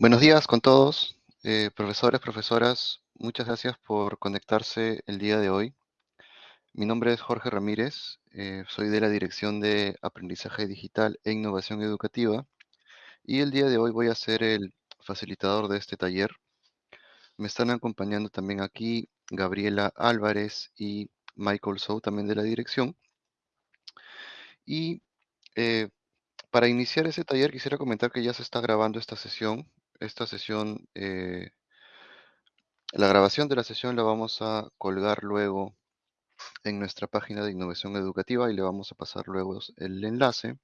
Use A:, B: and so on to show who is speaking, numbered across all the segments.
A: Buenos días con todos, eh, profesores, profesoras. Muchas gracias por conectarse el día de hoy. Mi nombre es Jorge Ramírez, eh, soy de la Dirección de Aprendizaje Digital e Innovación Educativa y el día de hoy voy a ser el facilitador de este taller. Me están acompañando también aquí Gabriela Álvarez y Michael Sou, también de la dirección. Y eh, para iniciar ese taller quisiera comentar que ya se está grabando esta sesión. Esta sesión, eh, la grabación de la sesión la vamos a colgar luego en nuestra página de innovación educativa y le vamos a pasar luego el enlace.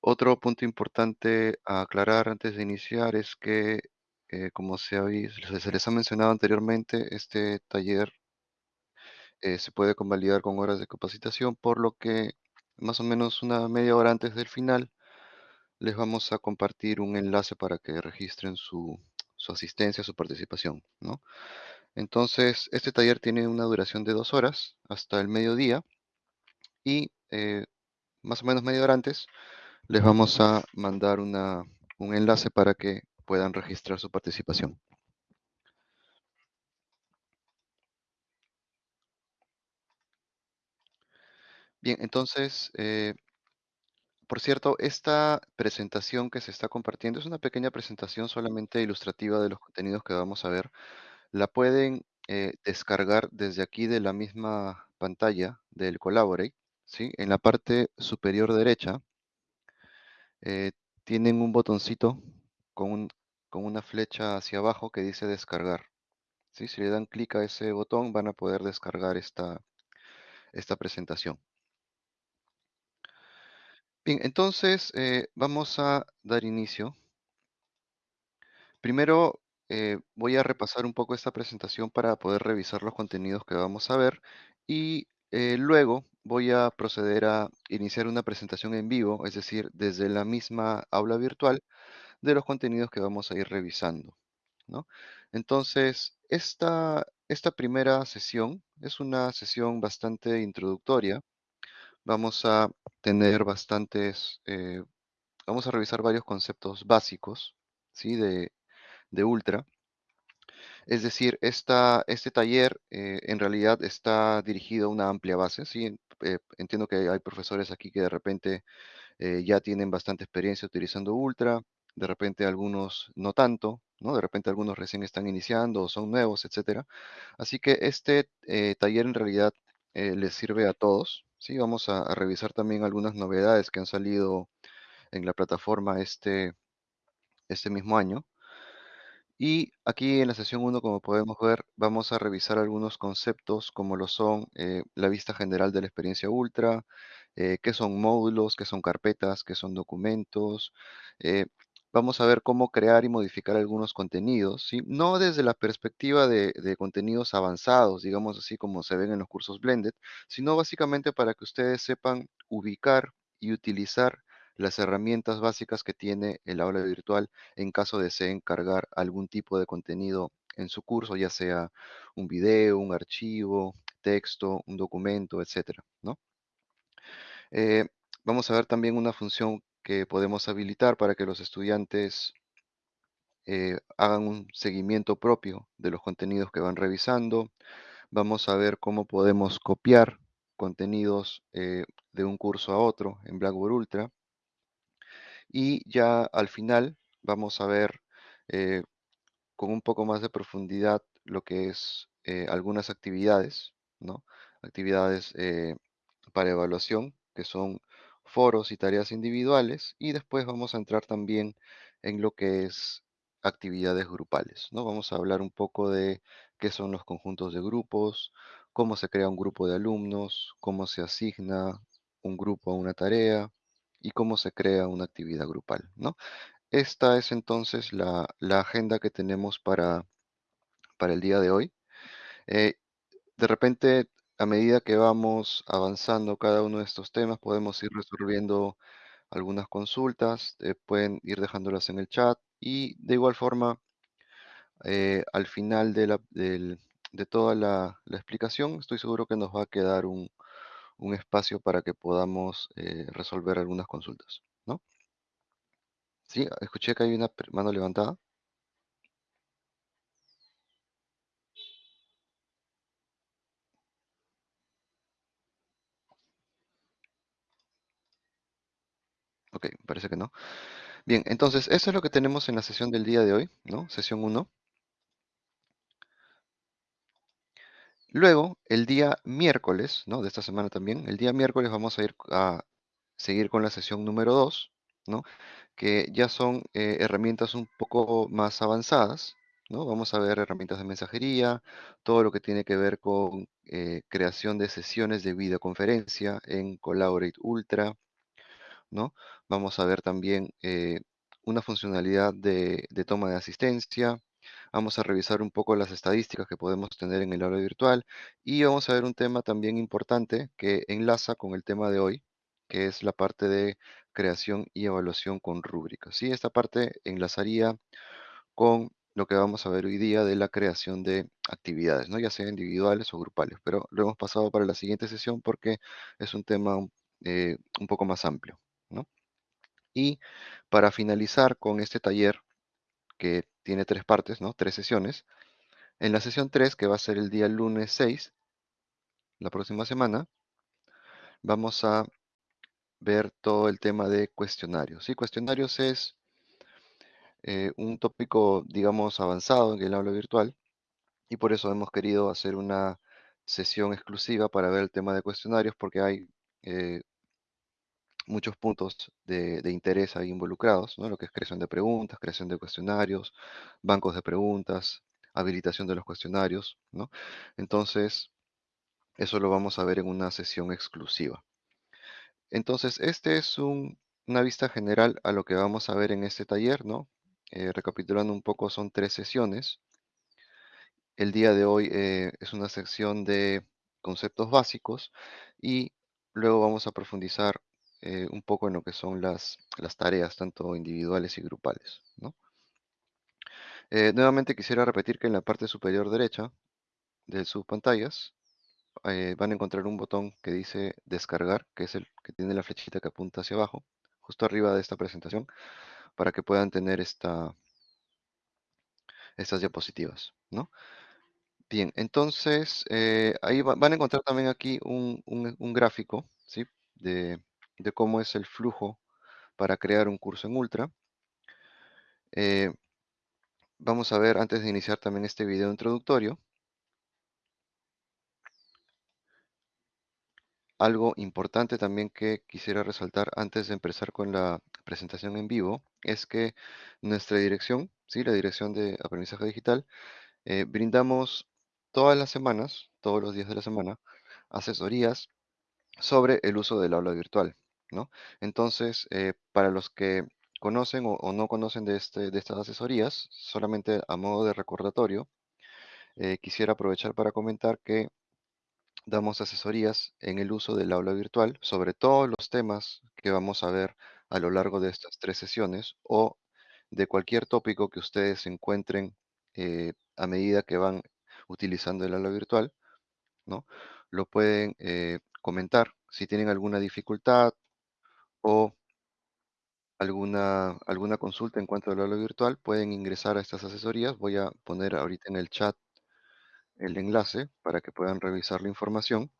A: Otro punto importante a aclarar antes de iniciar es que, eh, como se, se, les ha mencionado anteriormente, este taller eh, se puede convalidar con horas de capacitación, por lo que más o menos una media hora antes del final les vamos a compartir un enlace para que registren su, asistencia, su participación, ¿no? Entonces, este taller tiene una duración de dos horas hasta el mediodía y eh, más o menos media hora antes les vamos a mandar una, un enlace para que puedan registrar su participación. Bien, entonces, eh, por cierto, esta presentación que se está compartiendo es una pequeña presentación solamente ilustrativa de los contenidos que vamos a ver. La pueden eh, descargar desde aquí de la misma pantalla del Collaborate, ¿sí? En la parte superior derecha eh, tienen un botoncito con, con, una flecha hacia abajo que dice descargar. ¿sí? Si le dan clic a ese botón van a poder descargar esta, esta presentación. Bien, entonces eh, vamos a dar inicio. Primero eh, voy a repasar un poco esta presentación para poder revisar los contenidos que vamos a ver y eh, luego voy a proceder a iniciar una presentación en vivo, es decir, desde la misma aula virtual de los contenidos que vamos a ir revisando. Entonces, esta, esta primera sesión es una sesión bastante introductoria. Vamos a tener bastantes, eh, vamos a revisar varios conceptos básicos ¿sí? de, de Ultra. Es decir, esta, este taller eh, en realidad está dirigido a una amplia base. ¿sí? Eh, entiendo que hay profesores aquí que de repente ya tienen bastante experiencia utilizando Ultra, de repente algunos no tanto, ¿no? de repente algunos recién están iniciando o son nuevos, etc. Así que este taller en realidad les sirve a todos. ¿Sí? Vamos a, revisar también algunas novedades que han salido en la plataforma este, este mismo año. Y aquí en la sesión 1, como podemos ver, vamos a revisar algunos conceptos como lo son eh, la vista general de la experiencia Ultra, eh, qué son módulos, qué son carpetas, qué son documentos. Eh, vamos a ver cómo crear y modificar algunos contenidos, no desde la perspectiva de, de, contenidos avanzados, digamos así como se ven en los cursos Blended, sino básicamente para que ustedes sepan ubicar y utilizar las herramientas básicas que tiene el aula virtual en caso deseen cargar algún tipo de contenido en su curso, ya sea un video, un archivo, texto, un documento, etcétera, ¿no? Eh, vamos a ver también una función que podemos habilitar para que los estudiantes eh, hagan un seguimiento propio de los contenidos que van revisando. Vamos a ver cómo podemos copiar contenidos eh, de un curso a otro en Blackboard Ultra. Y ya al final vamos a ver eh, con un poco más de profundidad lo que es algunas actividades, ¿no? Actividades para evaluación, que son foros y tareas individuales. Y después vamos a entrar también en lo que es actividades grupales, ¿no? Vamos a hablar un poco de qué son los conjuntos de grupos, cómo se crea un grupo de alumnos, cómo se asigna un grupo a una tarea, y cómo se crea una actividad grupal, ¿no? Esta es entonces la, agenda que tenemos para, para el día de hoy. Eh, de repente, a medida que vamos avanzando cada uno de estos temas, podemos ir resolviendo algunas consultas, eh, pueden ir dejándolas en el chat y de igual forma, eh, al final de, toda la, explicación, estoy seguro que nos va a quedar un, espacio para que podamos eh, resolver algunas consultas. ¿no? Sí, escuché que hay una mano levantada. Ok, parece que no. Bien, entonces, eso es lo que tenemos en la sesión del día de hoy, ¿no? Sesión uno. Luego, el día miércoles, ¿no? De esta semana también, el día miércoles vamos a ir a seguir con la sesión número 2, ¿no? Que ya son eh, herramientas un poco más avanzadas, ¿no? Vamos a ver herramientas de mensajería, todo lo que tiene que ver con eh, creación de sesiones de videoconferencia en Collaborate Ultra, ¿no? Vamos a ver también eh, una funcionalidad de, toma de asistencia. Vamos a revisar un poco las estadísticas que podemos tener en el aula virtual y vamos a ver un tema también importante que enlaza con el tema de hoy, que es la parte de creación y evaluación con rúbricas. ¿sí? Esta parte enlazaría con lo que vamos a ver hoy día de la creación de actividades, ¿no? ya sea individuales o grupales, pero lo hemos pasado para la siguiente sesión porque es un tema eh, un poco más amplio. ¿No? Y para finalizar con este taller, que tiene tres partes, ¿no? Tres sesiones. En la sesión 3, que va a ser el día lunes 6, la próxima semana, vamos a ver todo el tema de cuestionarios. ¿sí? Cuestionarios es eh, un tópico, digamos, avanzado en el aula virtual y por eso hemos querido hacer una sesión exclusiva para ver el tema de cuestionarios porque hay eh, muchos puntos de, interés ahí involucrados, ¿no? Lo que es creación de preguntas, creación de cuestionarios, bancos de preguntas, habilitación de los cuestionarios, ¿no? Entonces, eso lo vamos a ver en una sesión exclusiva. Entonces, este es un- una vista general a lo que vamos a ver en este taller, ¿no? Eh, recapitulando un poco, son tres sesiones. El día de hoy eh, es una sección de conceptos básicos y luego vamos a profundizar eh, un poco en lo que son las, las tareas, tanto individuales y grupales, ¿no? Eh, nuevamente quisiera repetir que en la parte superior derecha de sus pantallas eh, van a encontrar un botón que dice descargar, que es el que tiene la flechita que apunta hacia abajo, justo arriba de esta presentación, para que puedan tener esta, estas diapositivas, ¿no? Bien, entonces ahí va- van a encontrar también aquí un, un- un gráfico, ¿sí? De, de cómo es el flujo para crear un curso en Ultra. Eh, vamos a ver antes de iniciar también este video introductorio, algo importante también que quisiera resaltar antes de empezar con la presentación en vivo, es que nuestra dirección, ¿sí? La dirección de aprendizaje digital, eh, brindamos todas las semanas, todos los días de la semana, asesorías sobre el uso del aula virtual, Entonces, eh, para los que conocen o, no conocen de, este, de estas asesorías, solamente a modo de recordatorio, eh, quisiera aprovechar para comentar que damos asesorías en el uso del aula virtual sobre todos los temas que vamos a ver a lo largo de estas tres sesiones o de cualquier tópico que ustedes encuentren eh, a medida que van utilizando el aula virtual ¿no? Lo pueden comentar. Si tienen alguna dificultad o alguna, alguna consulta en cuanto al aula virtual, pueden ingresar a estas asesorías. Voy a poner ahorita en el chat el enlace para que puedan revisar la información.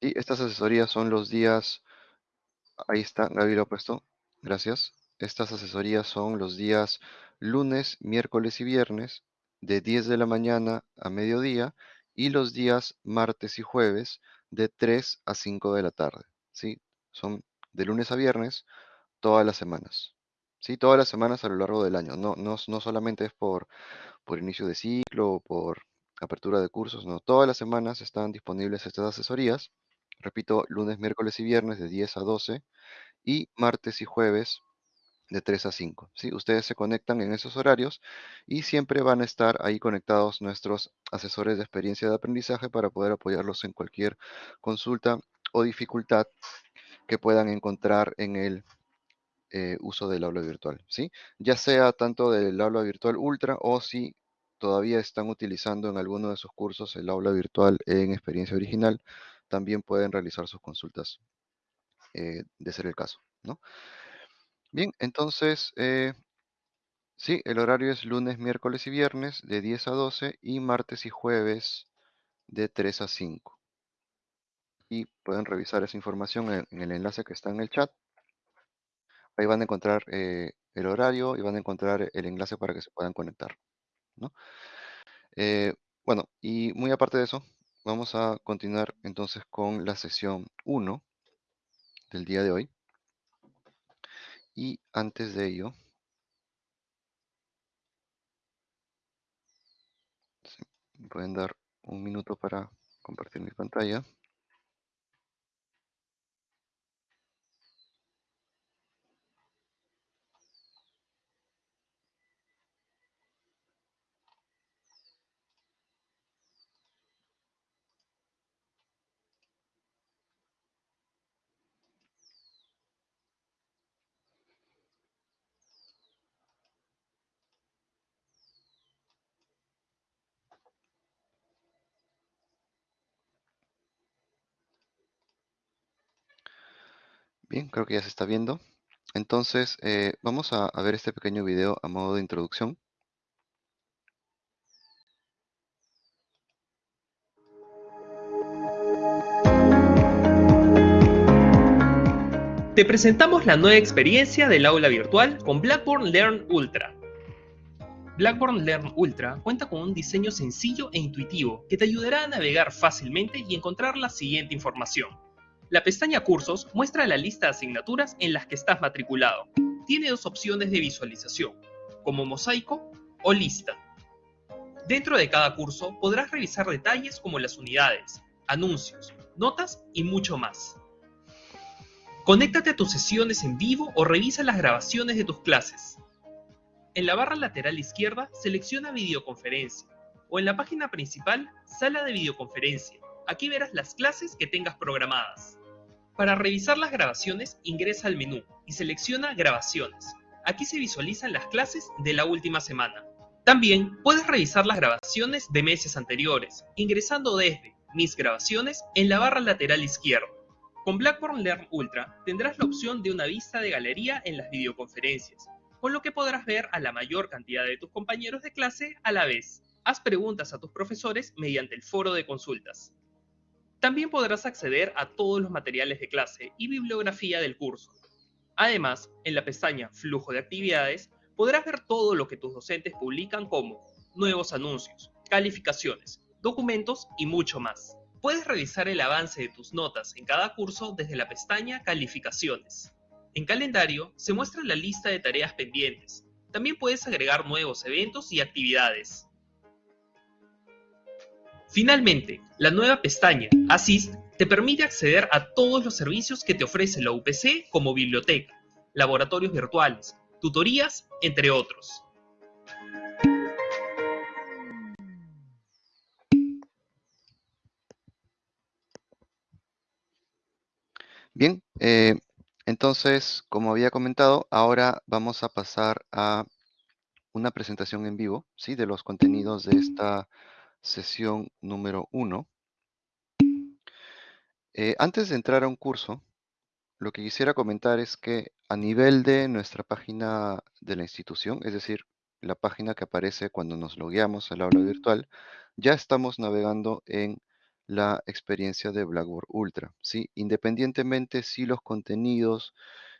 A: Y estas asesorías son los días, ahí está, Gaby lo ha puesto, gracias. Estas asesorías son los días lunes, miércoles y viernes de 10 de la mañana a mediodía y los días martes y jueves de 3 a 5 de la tarde. ¿sí? Son de lunes a viernes todas las semanas. ¿sí? Todas las semanas a lo largo del año. No, no, no solamente es por, por inicio de ciclo o por apertura de cursos, no. Todas las semanas están disponibles estas asesorías. Repito, lunes, miércoles y viernes de 10 a 12 y martes y jueves de 3 a 5. ¿sí? Ustedes se conectan en esos horarios y siempre van a estar ahí conectados nuestros asesores de experiencia de aprendizaje para poder apoyarlos en cualquier consulta o dificultad que puedan encontrar en el eh, uso del aula virtual, ¿sí? Ya sea tanto del aula virtual ultra o si todavía están utilizando en alguno de sus cursos el aula virtual en experiencia original, también pueden realizar sus consultas eh, de ser el caso, ¿no? Bien, entonces, eh, sí, el horario es lunes, miércoles y viernes de 10 a 12 y martes y jueves de 3 a 5. Y pueden revisar esa información en, el enlace que está en el chat. Ahí van a encontrar eh, el horario y van a encontrar el enlace para que se puedan conectar. ¿no? Eh, bueno, y muy aparte de eso, vamos a continuar entonces con la sesión 1 del día de hoy. Y antes de ello, ¿me pueden dar un minuto para compartir mi pantalla. Creo que ya se está viendo. Entonces, eh, vamos a, a ver este pequeño video a modo de introducción.
B: Te presentamos la nueva experiencia del aula virtual con Blackboard Learn Ultra. Blackboard Learn Ultra cuenta con un diseño sencillo e intuitivo que te ayudará a navegar fácilmente y encontrar la siguiente información. La pestaña Cursos muestra la lista de asignaturas en las que estás matriculado. Tiene dos opciones de visualización, como mosaico o lista. Dentro de cada curso podrás revisar detalles como las unidades, anuncios, notas y mucho más. Conéctate a tus sesiones en vivo o revisa las grabaciones de tus clases. En la barra lateral izquierda selecciona videoconferencia o en la página principal sala de videoconferencia. Aquí verás las clases que tengas programadas. Para revisar las grabaciones ingresa al menú y selecciona grabaciones. Aquí se visualizan las clases de la última semana. También puedes revisar las grabaciones de meses anteriores, ingresando desde Mis grabaciones en la barra lateral izquierda. Con Blackboard Learn Ultra tendrás la opción de una vista de galería en las videoconferencias, con lo que podrás ver a la mayor cantidad de tus compañeros de clase a la vez. Haz preguntas a tus profesores mediante el foro de consultas. También podrás acceder a todos los materiales de clase y bibliografía del curso. Además, en la pestaña Flujo de actividades podrás ver todo lo que tus docentes publican como nuevos anuncios, calificaciones, documentos y mucho más. Puedes revisar el avance de tus notas en cada curso desde la pestaña Calificaciones. En calendario se muestra la lista de tareas pendientes. También puedes agregar nuevos eventos y actividades. Finalmente, la nueva pestaña Assist te permite acceder a todos los servicios que te ofrece la UPC como biblioteca, laboratorios virtuales, tutorías, entre otros.
A: Bien, eh, entonces, como había comentado, ahora vamos a pasar a una presentación en vivo, ¿sí? De los contenidos de esta sesión número 1. Eh, antes de entrar a un curso, lo que quisiera comentar es que a nivel de nuestra página de la institución, es decir, la página que aparece cuando nos logueamos al aula virtual, ya estamos navegando en la experiencia de Blackboard Ultra, ¿sí? Independientemente si los contenidos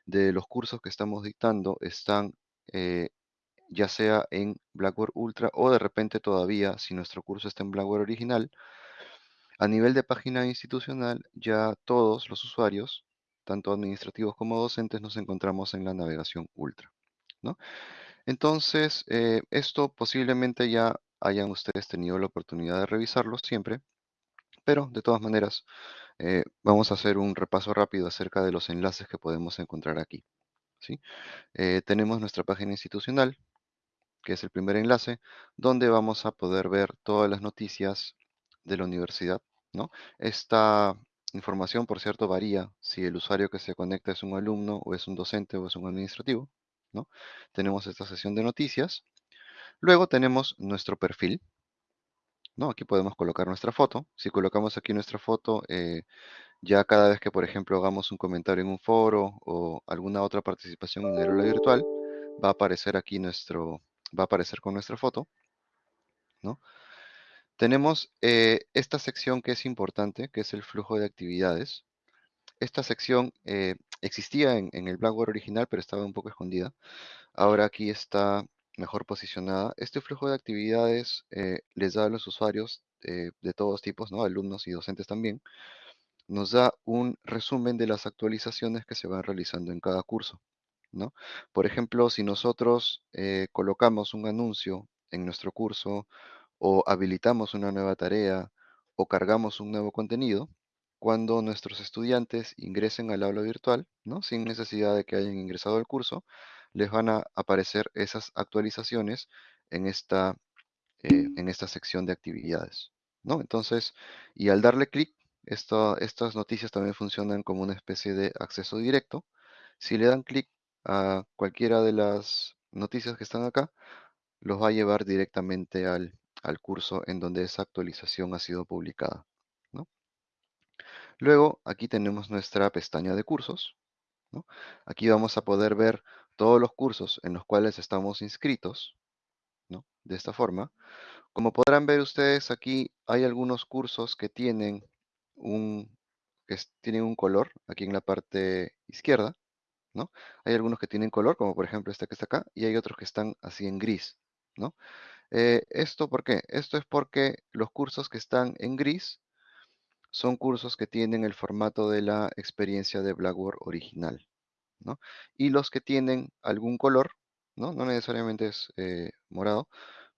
A: de los cursos que estamos dictando están eh, ya sea en Blackboard Ultra o de repente todavía si nuestro curso está en Blackboard original, a nivel de página institucional ya todos los usuarios, tanto administrativos como docentes, nos encontramos en la navegación Ultra, ¿no? Entonces, eh, esto posiblemente ya hayan ustedes tenido la oportunidad de revisarlo siempre, pero de todas maneras eh, vamos a hacer un repaso rápido acerca de los enlaces que podemos encontrar aquí. ¿sí? Eh, tenemos nuestra página institucional, que es el primer enlace, donde vamos a poder ver todas las noticias de la universidad. ¿no? Esta información, por cierto, varía si el usuario que se conecta es un alumno o es un docente o es un administrativo. ¿no? Tenemos esta sesión de noticias, Luego tenemos nuestro perfil, ¿no? Aquí podemos colocar nuestra foto. Si colocamos aquí nuestra foto, eh, ya cada vez que, por ejemplo, hagamos un comentario en un foro o alguna otra participación en el aula virtual, va a aparecer aquí nuestro, va a aparecer con nuestra foto, ¿no? Tenemos eh, esta sección que es importante, que es el flujo de actividades. Esta sección eh, existía en, el Blackboard original, pero estaba un poco escondida. Ahora aquí está mejor posicionada. Este flujo de actividades eh, les da a los usuarios de todos tipos, ¿no? alumnos y docentes también, nos da un resumen de las actualizaciones que se van realizando en cada curso. Por ejemplo, si nosotros eh, colocamos un anuncio en nuestro curso o habilitamos una nueva tarea o cargamos un nuevo contenido, cuando nuestros estudiantes ingresen al aula virtual, ¿no? sin necesidad de que hayan ingresado al curso, les van a aparecer esas actualizaciones en esta, eh, en esta sección de actividades. ¿no? Entonces, y al darle clic, estas noticias también funcionan como una especie de acceso directo. Si le dan clic a cualquiera de las noticias que están acá, los va a llevar directamente al, al curso en donde esa actualización ha sido publicada. Luego, aquí tenemos nuestra pestaña de cursos. Aquí vamos a poder ver todos los cursos en los cuales estamos inscritos. De esta forma. Como podrán ver ustedes aquí, hay algunos cursos que tienen un, que tienen un color aquí en la parte izquierda, ¿no? Hay algunos que tienen color, como por ejemplo este que está acá, y hay otros que están así en gris, ¿no? Eh, ¿Esto por qué? Esto es porque los cursos que están en gris son cursos que tienen el formato de la experiencia de Blackboard original, ¿no? Y los que tienen algún color, ¿no? No necesariamente es eh, morado,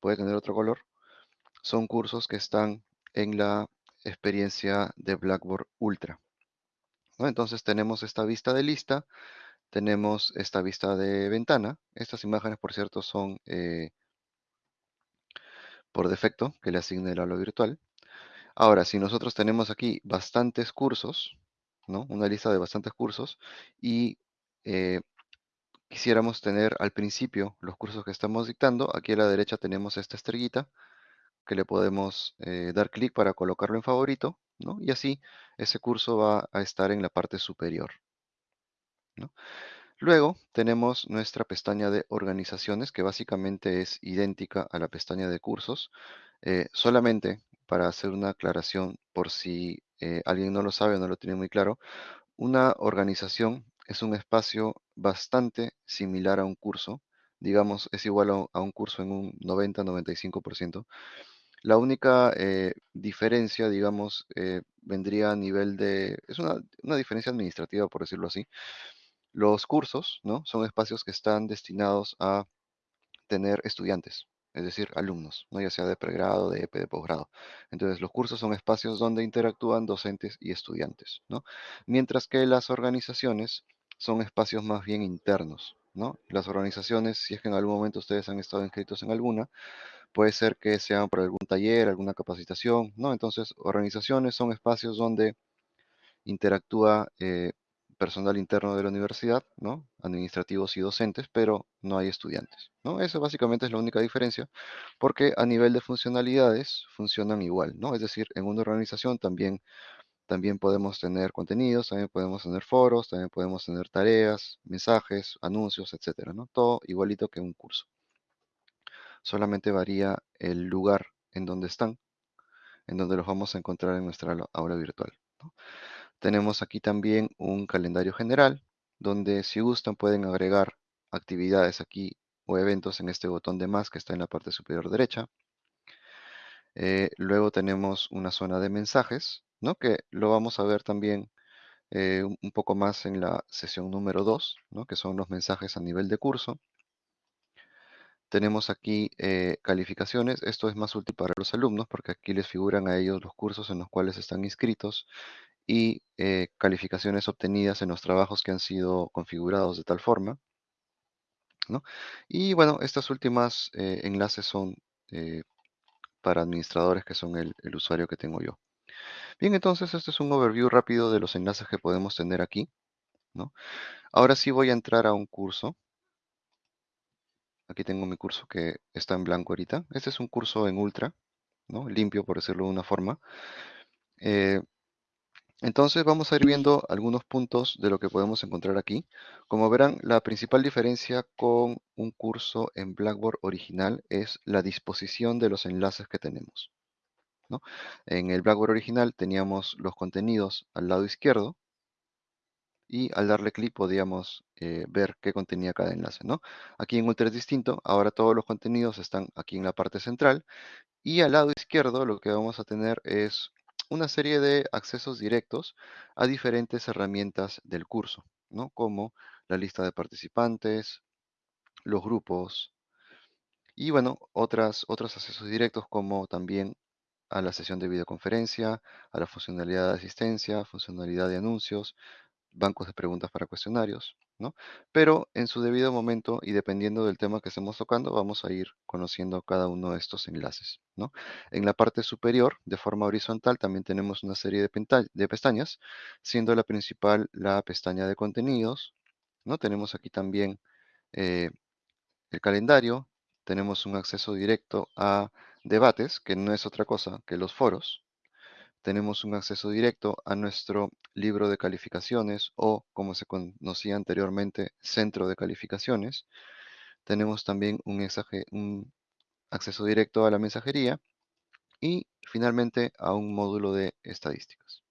A: puede tener otro color, son cursos que están en la experiencia de Blackboard Ultra. Entonces tenemos esta vista de lista, tenemos esta vista de ventana. Estas imágenes, por cierto, son eh, por defecto que le asigne el aula virtual. Ahora, si nosotros tenemos aquí bastantes cursos, ¿no? Una lista de bastantes cursos y eh, quisiéramos tener al principio los cursos que estamos dictando, aquí a la derecha tenemos esta estrellita que le podemos eh, dar clic para colocarlo en favorito, ¿no? Y así ese curso va a estar en la parte superior. Luego tenemos nuestra pestaña de organizaciones, que básicamente es idéntica a la pestaña de cursos. Eh, solamente para hacer una aclaración, por si eh, alguien no lo sabe o no lo tiene muy claro, una organización es un espacio bastante similar a un curso. Digamos, es igual a, un curso en un 90-95%. La única eh, diferencia, digamos, vendría a nivel de... Es una, una diferencia administrativa, por decirlo así. Los cursos, ¿no? Son espacios que están destinados a tener estudiantes, es decir, alumnos, ¿no? ya sea de pregrado, de EP, de posgrado. Entonces, los cursos son espacios donde interactúan docentes y estudiantes, ¿no? Mientras que las organizaciones son espacios más bien internos, ¿no? Las organizaciones, si es que en algún momento ustedes han estado inscritos en alguna, puede ser que sean por algún taller, alguna capacitación, ¿no? Entonces, organizaciones son espacios donde interactúa eh, personal interno de la universidad, ¿no? Administrativos y docentes, pero no hay estudiantes, ¿no? Eso básicamente es la única diferencia, porque a nivel de funcionalidades funcionan igual, ¿no? Es decir, en una organización también, también podemos tener contenidos, también podemos tener foros, también podemos tener tareas, mensajes, anuncios, etcétera, ¿no? Todo igualito que un curso. Solamente varía el lugar en donde están, en donde los vamos a encontrar en nuestra aula virtual. Tenemos aquí también un calendario general, donde si gustan pueden agregar actividades aquí o eventos en este botón de más que está en la parte superior derecha. Eh, luego tenemos una zona de mensajes, ¿no? que lo vamos a ver también eh, un poco más en la sesión número 2, ¿no? que son los mensajes a nivel de curso. Tenemos aquí eh, calificaciones. Esto es más útil para los alumnos porque aquí les figuran a ellos los cursos en los cuales están inscritos y eh, calificaciones obtenidas en los trabajos que han sido configurados de tal forma. ¿no? Y bueno, estas últimas eh, enlaces son eh, para administradores que son el, el, usuario que tengo yo. Bien, entonces este es un overview rápido de los enlaces que podemos tener aquí. ¿no? Ahora sí voy a entrar a un curso. Aquí tengo mi curso que está en blanco ahorita. Este es un curso en ultra, ¿no? Limpio, por decirlo de una forma. Entonces vamos a ir viendo algunos puntos de lo que podemos encontrar aquí. Como verán, la principal diferencia con un curso en Blackboard original es la disposición de los enlaces que tenemos. En el Blackboard original teníamos los contenidos al lado izquierdo y al darle clic podíamos eh, ver qué contenía cada enlace. Aquí en Ultra es distinto, ahora todos los contenidos están aquí en la parte central y al lado izquierdo lo que vamos a tener es una serie de accesos directos a diferentes herramientas del curso, ¿no? Como la lista de participantes, los grupos y bueno, otras, otros accesos directos como también a la sesión de videoconferencia, a la funcionalidad de asistencia, funcionalidad de anuncios, bancos de preguntas para cuestionarios, ¿no? Pero en su debido momento y dependiendo del tema que estemos tocando, vamos a ir conociendo cada uno de estos enlaces, ¿no? En la parte superior, de forma horizontal, también tenemos una serie de, pestañas, siendo la principal la pestaña de contenidos, ¿no? Tenemos aquí también eh, el calendario, tenemos un acceso directo a debates, que no es otra cosa que los foros, tenemos un acceso directo a nuestro libro de calificaciones o, como se conocía anteriormente, centro de calificaciones. Tenemos también un, acceso directo a la mensajería y finalmente a un módulo de estadísticas.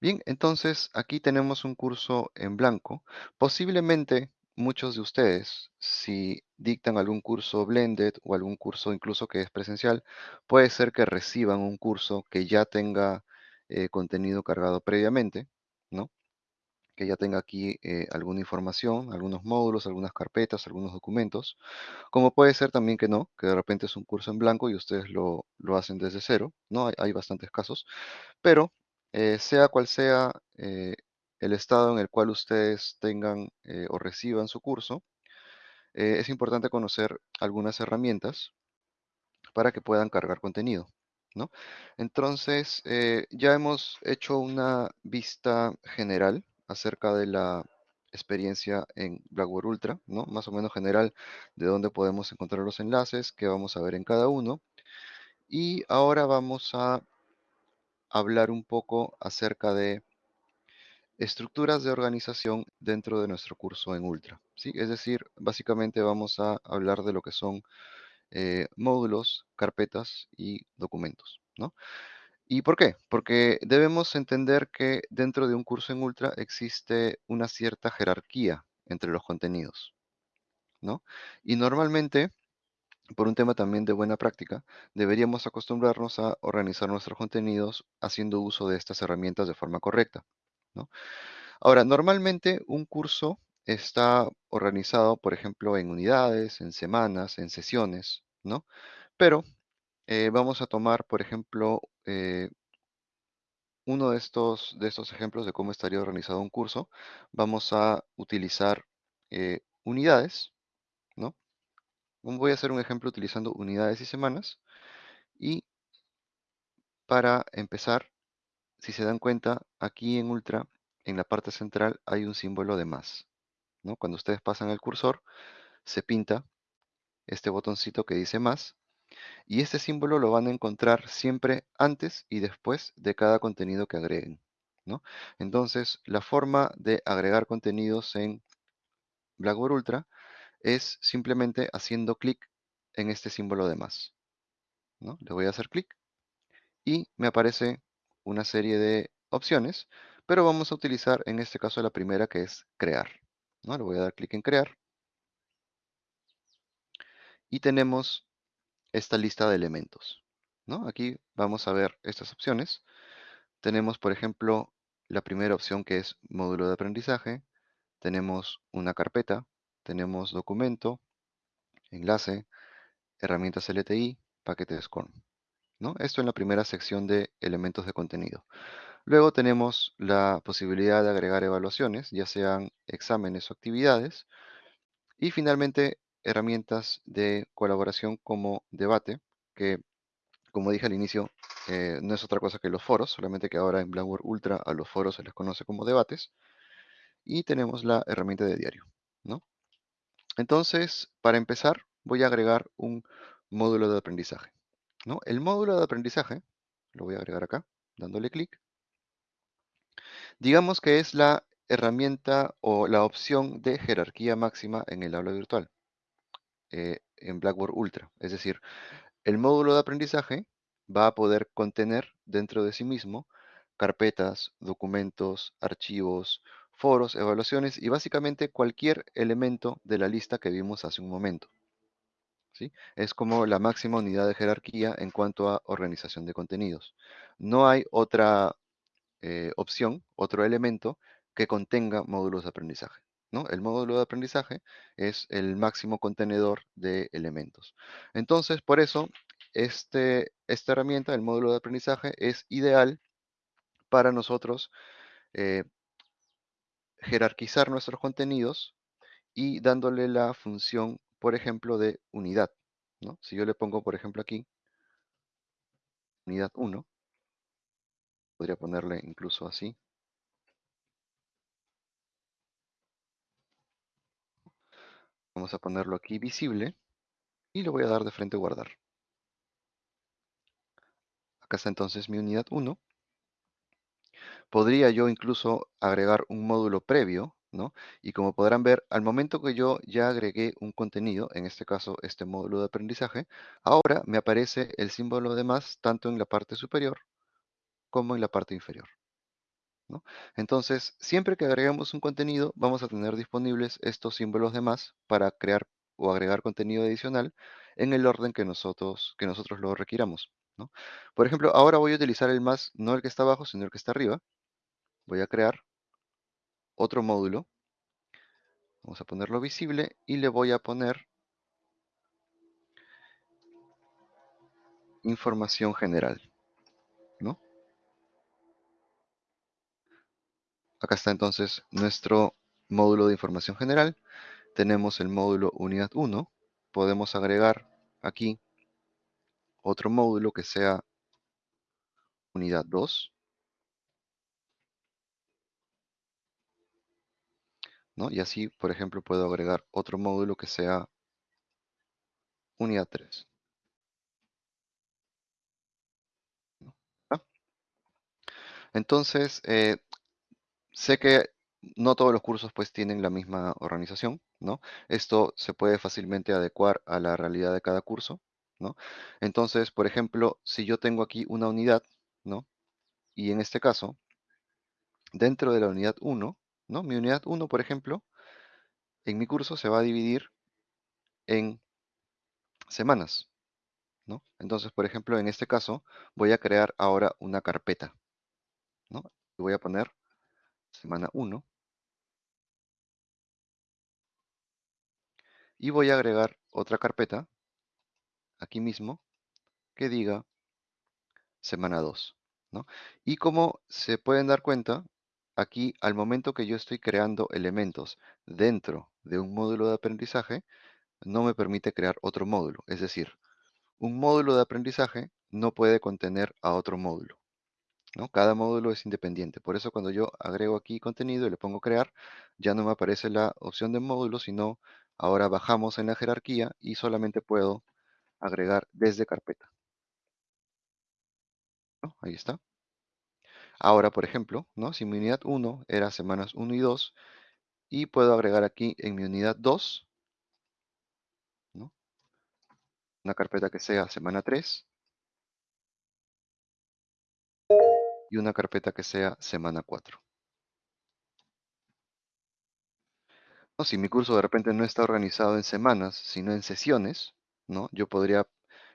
A: Bien, entonces aquí tenemos un curso en blanco. Posiblemente muchos de ustedes, si dictan algún curso blended o algún curso incluso que es presencial, puede ser que reciban un curso que ya tenga eh, contenido cargado previamente, ¿no? Que ya tenga aquí eh, alguna información, algunos módulos, algunas carpetas, algunos documentos. Como puede ser también que no, que de repente es un curso en blanco y ustedes lo, hacen desde cero, ¿no? Hay, hay bastantes casos. Pero eh, sea cual sea el estado en el cual ustedes tengan eh, o reciban su curso, eh, es importante conocer algunas herramientas para que puedan cargar contenido. ¿no? Entonces, eh, ya hemos hecho una vista general acerca de la experiencia en Blackboard Ultra, ¿no? más o menos general de dónde podemos encontrar los enlaces, qué vamos a ver en cada uno. Y ahora vamos a hablar un poco acerca de estructuras de organización dentro de nuestro curso en Ultra. ¿sí? Es decir, básicamente vamos a hablar de lo que son eh, módulos, carpetas y documentos. ¿no? ¿Y por qué? Porque debemos entender que dentro de un curso en Ultra existe una cierta jerarquía entre los contenidos. ¿no? Y normalmente, por un tema también de buena práctica, deberíamos acostumbrarnos a organizar nuestros contenidos haciendo uso de estas herramientas de forma correcta. Ahora, normalmente un curso está organizado, por ejemplo, en unidades, en semanas, en sesiones, ¿no? Pero eh, vamos a tomar, por ejemplo, eh, uno de estos, de estos ejemplos de cómo estaría organizado un curso. Vamos a utilizar eh, unidades, ¿no? Voy a hacer un ejemplo utilizando unidades y semanas. Y para empezar, si se dan cuenta, aquí en Ultra, en la parte central hay un símbolo de más. ¿no? Cuando ustedes pasan el cursor, se pinta este botoncito que dice más. Y este símbolo lo van a encontrar siempre antes y después de cada contenido que agreguen. ¿no? Entonces, la forma de agregar contenidos en Blackboard Ultra es simplemente haciendo clic en este símbolo de más. ¿no? Le voy a hacer clic y me aparece una serie de opciones, pero vamos a utilizar en este caso la primera que es crear. ¿no? Le voy a dar clic en crear. Y tenemos esta lista de elementos. ¿no? Aquí vamos a ver estas opciones. Tenemos, por ejemplo, la primera opción que es módulo de aprendizaje. Tenemos una carpeta, tenemos documento, enlace, herramientas LTI, paquete SCORM. Esto en la primera sección de elementos de contenido. Luego tenemos la posibilidad de agregar evaluaciones, ya sean exámenes o actividades. Y finalmente, herramientas de colaboración como debate, que como dije al inicio, eh, no es otra cosa que los foros, solamente que ahora en Blackboard Ultra a los foros se les conoce como debates. Y tenemos la herramienta de diario. Entonces, para empezar, voy a agregar un módulo de aprendizaje. El módulo de aprendizaje, lo voy a agregar acá, dándole clic. Digamos que es la herramienta o la opción de jerarquía máxima en el aula virtual, eh, en Blackboard Ultra. Es decir, el módulo de aprendizaje va a poder contener dentro de sí mismo carpetas, documentos, archivos, foros, evaluaciones y básicamente cualquier elemento de la lista que vimos hace un momento. Es como la máxima unidad de jerarquía en cuanto a organización de contenidos. No hay otra eh, opción, otro elemento que contenga módulos de aprendizaje. ¿no? El módulo de aprendizaje es el máximo contenedor de elementos. Entonces, por eso, este, esta herramienta, el módulo de aprendizaje, es ideal para nosotros eh, jerarquizar nuestros contenidos y dándole la función, por ejemplo, de unidad. ¿no? Si yo le pongo, por ejemplo, aquí, unidad 1, podría ponerle incluso así. Vamos a ponerlo aquí visible y le voy a dar de frente guardar. Acá está entonces mi unidad 1. Podría yo incluso agregar un módulo previo, Y como podrán ver, al momento que yo ya agregué un contenido, en este caso este módulo de aprendizaje, ahora me aparece el símbolo de más tanto en la parte superior como en la parte inferior. Entonces, siempre que agregamos un contenido, vamos a tener disponibles estos símbolos de más para crear o agregar contenido adicional en el orden que nosotros, que nosotros lo requiramos. Por ejemplo, ahora voy a utilizar el más, no el que está abajo, sino el que está arriba. Voy a crear otro módulo. Vamos a ponerlo visible y le voy a poner información general. ¿no? Acá está entonces nuestro módulo de información general. Tenemos el módulo unidad 1. Podemos agregar aquí otro módulo que sea unidad 2. ¿No? Y así, por ejemplo, puedo agregar otro módulo que sea unidad 3. Entonces, eh, sé que no todos los cursos pues tienen la misma organización, ¿no? Esto se puede fácilmente adecuar a la realidad de cada curso, ¿no? Entonces, por ejemplo, si yo tengo aquí una unidad, ¿no? Y en este caso, dentro de la unidad 1, Mi unidad 1, por ejemplo, en mi curso se va a dividir en semanas, ¿no? Entonces, por ejemplo, en este caso, voy a crear ahora una carpeta, ¿no? Y voy a poner semana 1. Y voy a agregar otra carpeta, aquí mismo, que diga semana 2. ¿no? Y como se pueden dar cuenta, aquí al momento que yo estoy creando elementos dentro de un módulo de aprendizaje, no me permite crear otro módulo. Es decir, un módulo de aprendizaje no puede contener a otro módulo. ¿no? Cada módulo es independiente. Por eso cuando yo agrego aquí contenido y le pongo crear, ya no me aparece la opción de módulo, sino ahora bajamos en la jerarquía y solamente puedo agregar desde carpeta. Ahí está. Ahora, por ejemplo, ¿no? si mi unidad 1 era semanas 1 y 2, y puedo agregar aquí en mi unidad 2, una carpeta que sea semana 3, y una carpeta que sea semana 4. si mi curso de repente no está organizado en semanas, sino en sesiones, ¿no? yo podría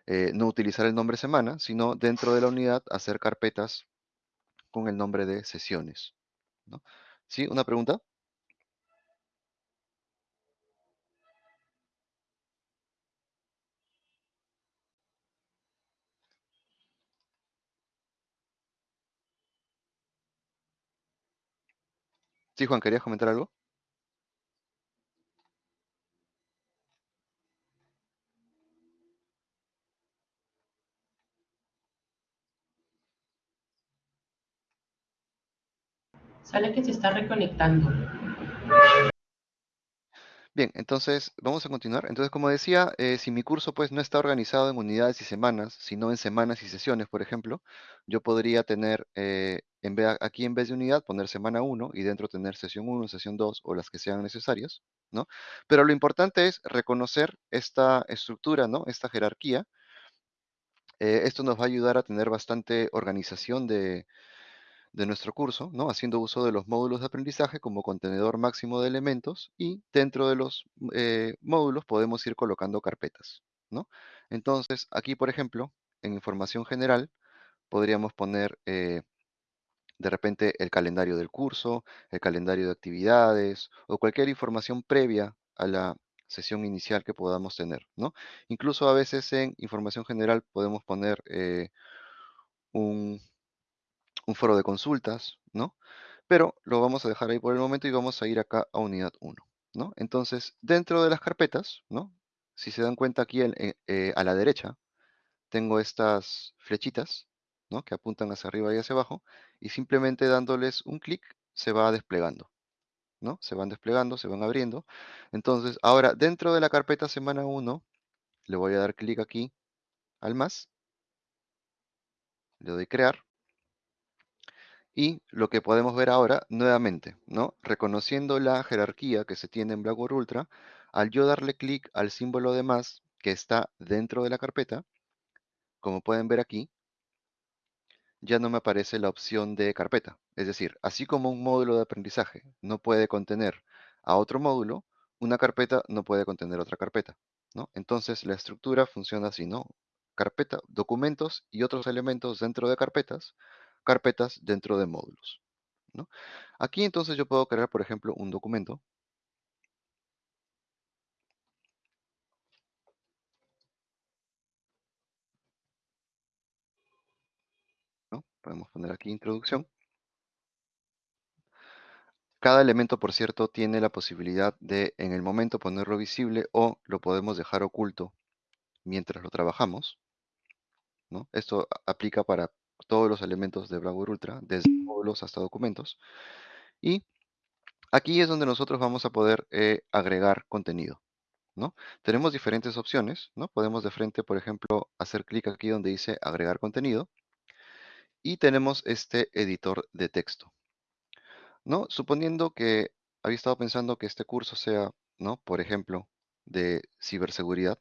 A: eh, no utilizar el nombre semana, sino dentro de la unidad hacer carpetas con el nombre de sesiones. ¿no? ¿Sí? ¿Una pregunta? Sí, Juan, ¿querías comentar algo?
C: Sale que se está reconectando.
A: Bien, entonces vamos a continuar. Entonces, como decía, eh, si mi curso pues no está organizado en unidades y semanas, sino en semanas y sesiones, por ejemplo, yo podría tener, eh, en vez, aquí en vez de unidad, poner semana uno y dentro tener sesión uno, sesión 2 o las que sean necesarias, ¿no? Pero lo importante es reconocer esta estructura, ¿no? Esta jerarquía. Eh, esto nos va a ayudar a tener bastante organización de, de nuestro curso, ¿no? haciendo uso de los módulos de aprendizaje como contenedor máximo de elementos y dentro de los eh, módulos podemos ir colocando carpetas. ¿no? Entonces, aquí, por ejemplo, en información general, podríamos poner eh, de repente el calendario del curso, el calendario de actividades o cualquier información previa a la sesión inicial que podamos tener. ¿no? Incluso a veces en información general podemos poner eh, un un foro de consultas, ¿no? Pero lo vamos a dejar ahí por el momento y vamos a ir acá a unidad 1, ¿no? Entonces, dentro de las carpetas, ¿no? Si se dan cuenta aquí eh, a la derecha, tengo estas flechitas, ¿no? Que apuntan hacia arriba y hacia abajo, y simplemente dándoles un clic se va desplegando, ¿no? Se van desplegando, se van abriendo. Entonces, ahora dentro de la carpeta semana 1, le voy a dar clic aquí al más, le doy crear, Y lo que podemos ver ahora, nuevamente, ¿no? Reconociendo la jerarquía que se tiene en Blackboard Ultra, al yo darle clic al símbolo de más que está dentro de la carpeta, como pueden ver aquí, ya no me aparece la opción de carpeta. Es decir, así como un módulo de aprendizaje no puede contener a otro módulo, una carpeta no puede contener otra carpeta, ¿no? Entonces la estructura funciona así, ¿no? Carpeta, documentos y otros elementos dentro de carpetas, carpetas dentro de módulos. Aquí entonces yo puedo crear, por ejemplo, un documento. Podemos poner aquí introducción. Cada elemento, por cierto, tiene la posibilidad de en el momento ponerlo visible o lo podemos dejar oculto mientras lo trabajamos. ¿no? Esto aplica para todos los elementos de Blackboard Ultra, desde módulos hasta documentos. Y aquí es donde nosotros vamos a poder eh, agregar contenido. ¿no? Tenemos diferentes opciones, ¿no? Podemos de frente, por ejemplo, hacer clic aquí donde dice agregar contenido. Y tenemos este editor de texto. ¿no? Suponiendo que había estado pensando que este curso sea, ¿no? Por ejemplo, de ciberseguridad,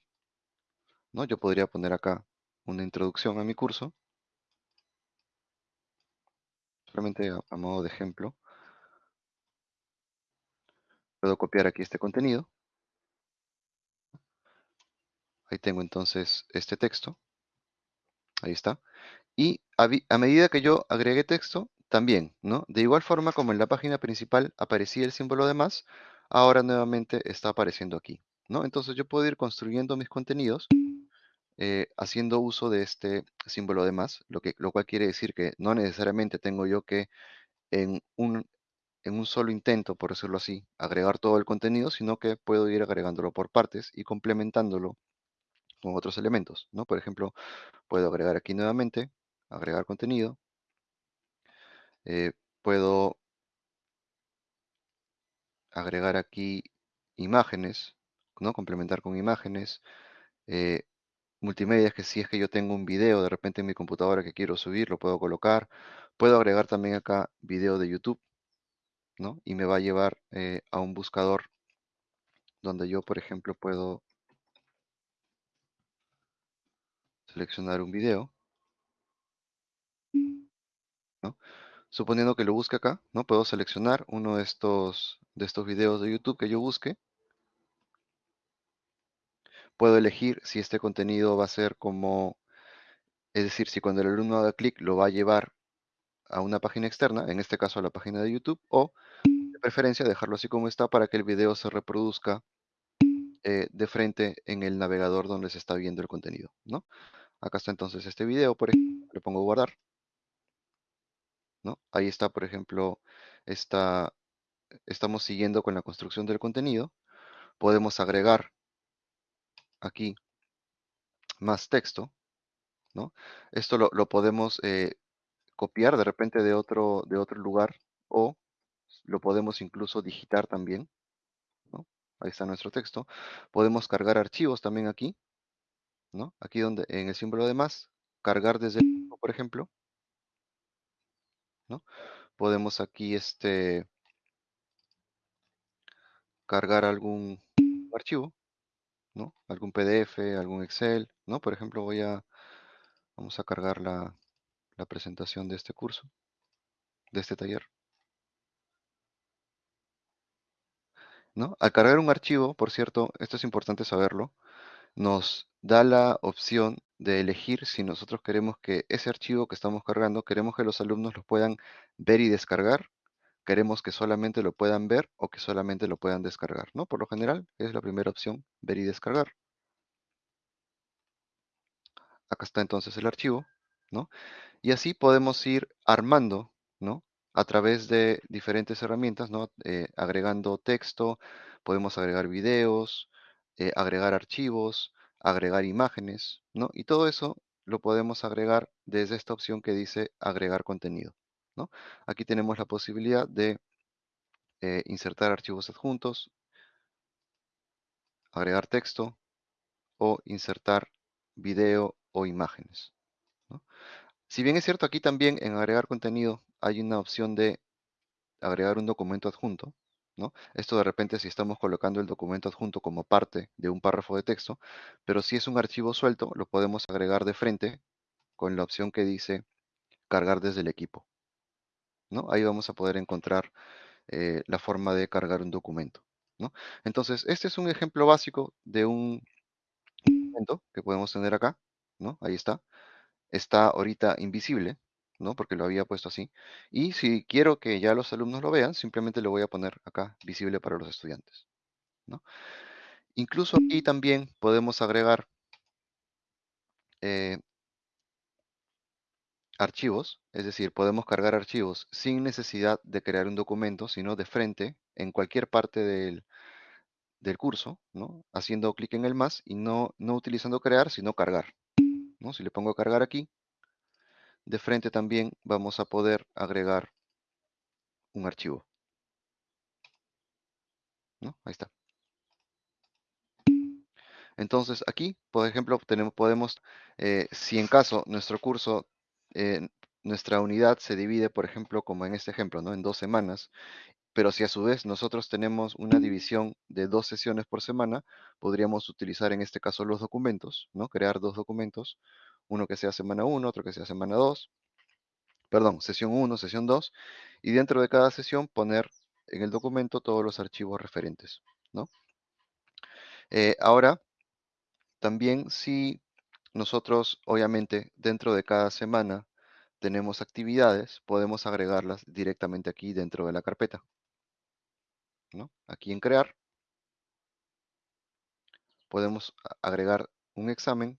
A: ¿no? Yo podría poner acá una introducción a mi curso solamente a, modo de ejemplo. Puedo copiar aquí este contenido. Ahí tengo entonces este texto. Ahí está. Y a, medida que yo agregué texto, también, ¿no? De igual forma como en la página principal aparecía el símbolo de más, ahora nuevamente está apareciendo aquí, ¿no? Entonces yo puedo ir construyendo mis contenidos eh, haciendo uso de este símbolo de más, lo, que, lo cual quiere decir que no necesariamente tengo yo que en un, en un solo intento, por decirlo así, agregar todo el contenido, sino que puedo ir agregándolo por partes y complementándolo con otros elementos, ¿no? Por ejemplo, puedo agregar aquí nuevamente, agregar contenido, eh, puedo agregar aquí imágenes, ¿no? Complementar con imágenes, eh, multimedia, es que si es que yo tengo un video de repente en mi computadora que quiero subir, lo puedo colocar. Puedo agregar también acá video de YouTube, ¿no? Y me va a llevar eh, a un buscador donde yo, por ejemplo, puedo seleccionar un video, ¿no? Suponiendo que lo busque acá, ¿no? Puedo seleccionar uno de estos, de estos videos de YouTube que yo busque puedo elegir si este contenido va a ser como, es decir, si cuando el alumno haga clic lo va a llevar a una página externa, en este caso a la página de YouTube, o de preferencia dejarlo así como está para que el video se reproduzca eh, de frente en el navegador donde se está viendo el contenido, ¿no? Acá está entonces este video, por ejemplo, le pongo guardar, ¿no? Ahí está, por ejemplo, está, estamos siguiendo con la construcción del contenido, podemos agregar aquí más texto, ¿no? Esto lo, podemos eh, copiar de repente de otro, de otro lugar o lo podemos incluso digitar también. Ahí está nuestro texto. Podemos cargar archivos también aquí, ¿no? Aquí donde, en el símbolo de más, cargar desde el, por ejemplo, ¿no? Podemos aquí, este, cargar algún archivo, ¿no? Algún PDF, algún Excel, ¿no? Por ejemplo, voy a, vamos a cargar la, la presentación de este curso, de este taller. ¿No? Al cargar un archivo, por cierto, esto es importante saberlo, nos da la opción de elegir si nosotros queremos que ese archivo que estamos cargando, queremos que los alumnos lo puedan ver y descargar, queremos que solamente lo puedan ver o que solamente lo puedan descargar, ¿no? Por lo general es la primera opción, ver y descargar. Acá está entonces el archivo, ¿no? Y así podemos ir armando, ¿no? A través de diferentes herramientas, ¿no? Eh, agregando texto, podemos agregar videos, eh, agregar archivos, agregar imágenes, ¿no? Y todo eso lo podemos agregar desde esta opción que dice agregar contenido, ¿no? Aquí tenemos la posibilidad de eh, insertar archivos adjuntos, agregar texto o insertar video o imágenes. Si bien es cierto, aquí también en agregar contenido hay una opción de agregar un documento adjunto, ¿no? Esto de repente si estamos colocando el documento adjunto como parte de un párrafo de texto, pero si es un archivo suelto, lo podemos agregar de frente con la opción que dice cargar desde el equipo. Ahí vamos a poder encontrar eh, la forma de cargar un documento. Entonces, este es un ejemplo básico de un documento que podemos tener acá. Ahí está. Está ahorita invisible, ¿no? Porque lo había puesto así. Y si quiero que ya los alumnos lo vean, simplemente lo voy a poner acá, visible para los estudiantes. Incluso aquí también podemos agregar eh, archivos, es decir, podemos cargar archivos sin necesidad de crear un documento, sino de frente, en cualquier parte del, del curso, ¿no? Haciendo clic en el más y no, no utilizando crear, sino cargar, ¿no? Si le pongo cargar aquí, de frente también vamos a poder agregar un archivo. Ahí está. Entonces aquí, por ejemplo, tenemos, podemos, eh, si en caso nuestro curso, nuestra unidad se divide, por ejemplo, como en este ejemplo, ¿no? en dos semanas, pero si a su vez nosotros tenemos una división de dos sesiones por semana, podríamos utilizar en este caso los documentos, ¿no? crear dos documentos, uno que sea semana 1, otro que sea semana 2, perdón, sesión 1, sesión 2, y dentro de cada sesión poner en el documento todos los archivos referentes, ¿no? Eh, ahora, también si nosotros, obviamente, dentro de cada semana tenemos actividades, podemos agregarlas directamente aquí dentro de la carpeta, ¿no? Aquí en crear, podemos agregar un examen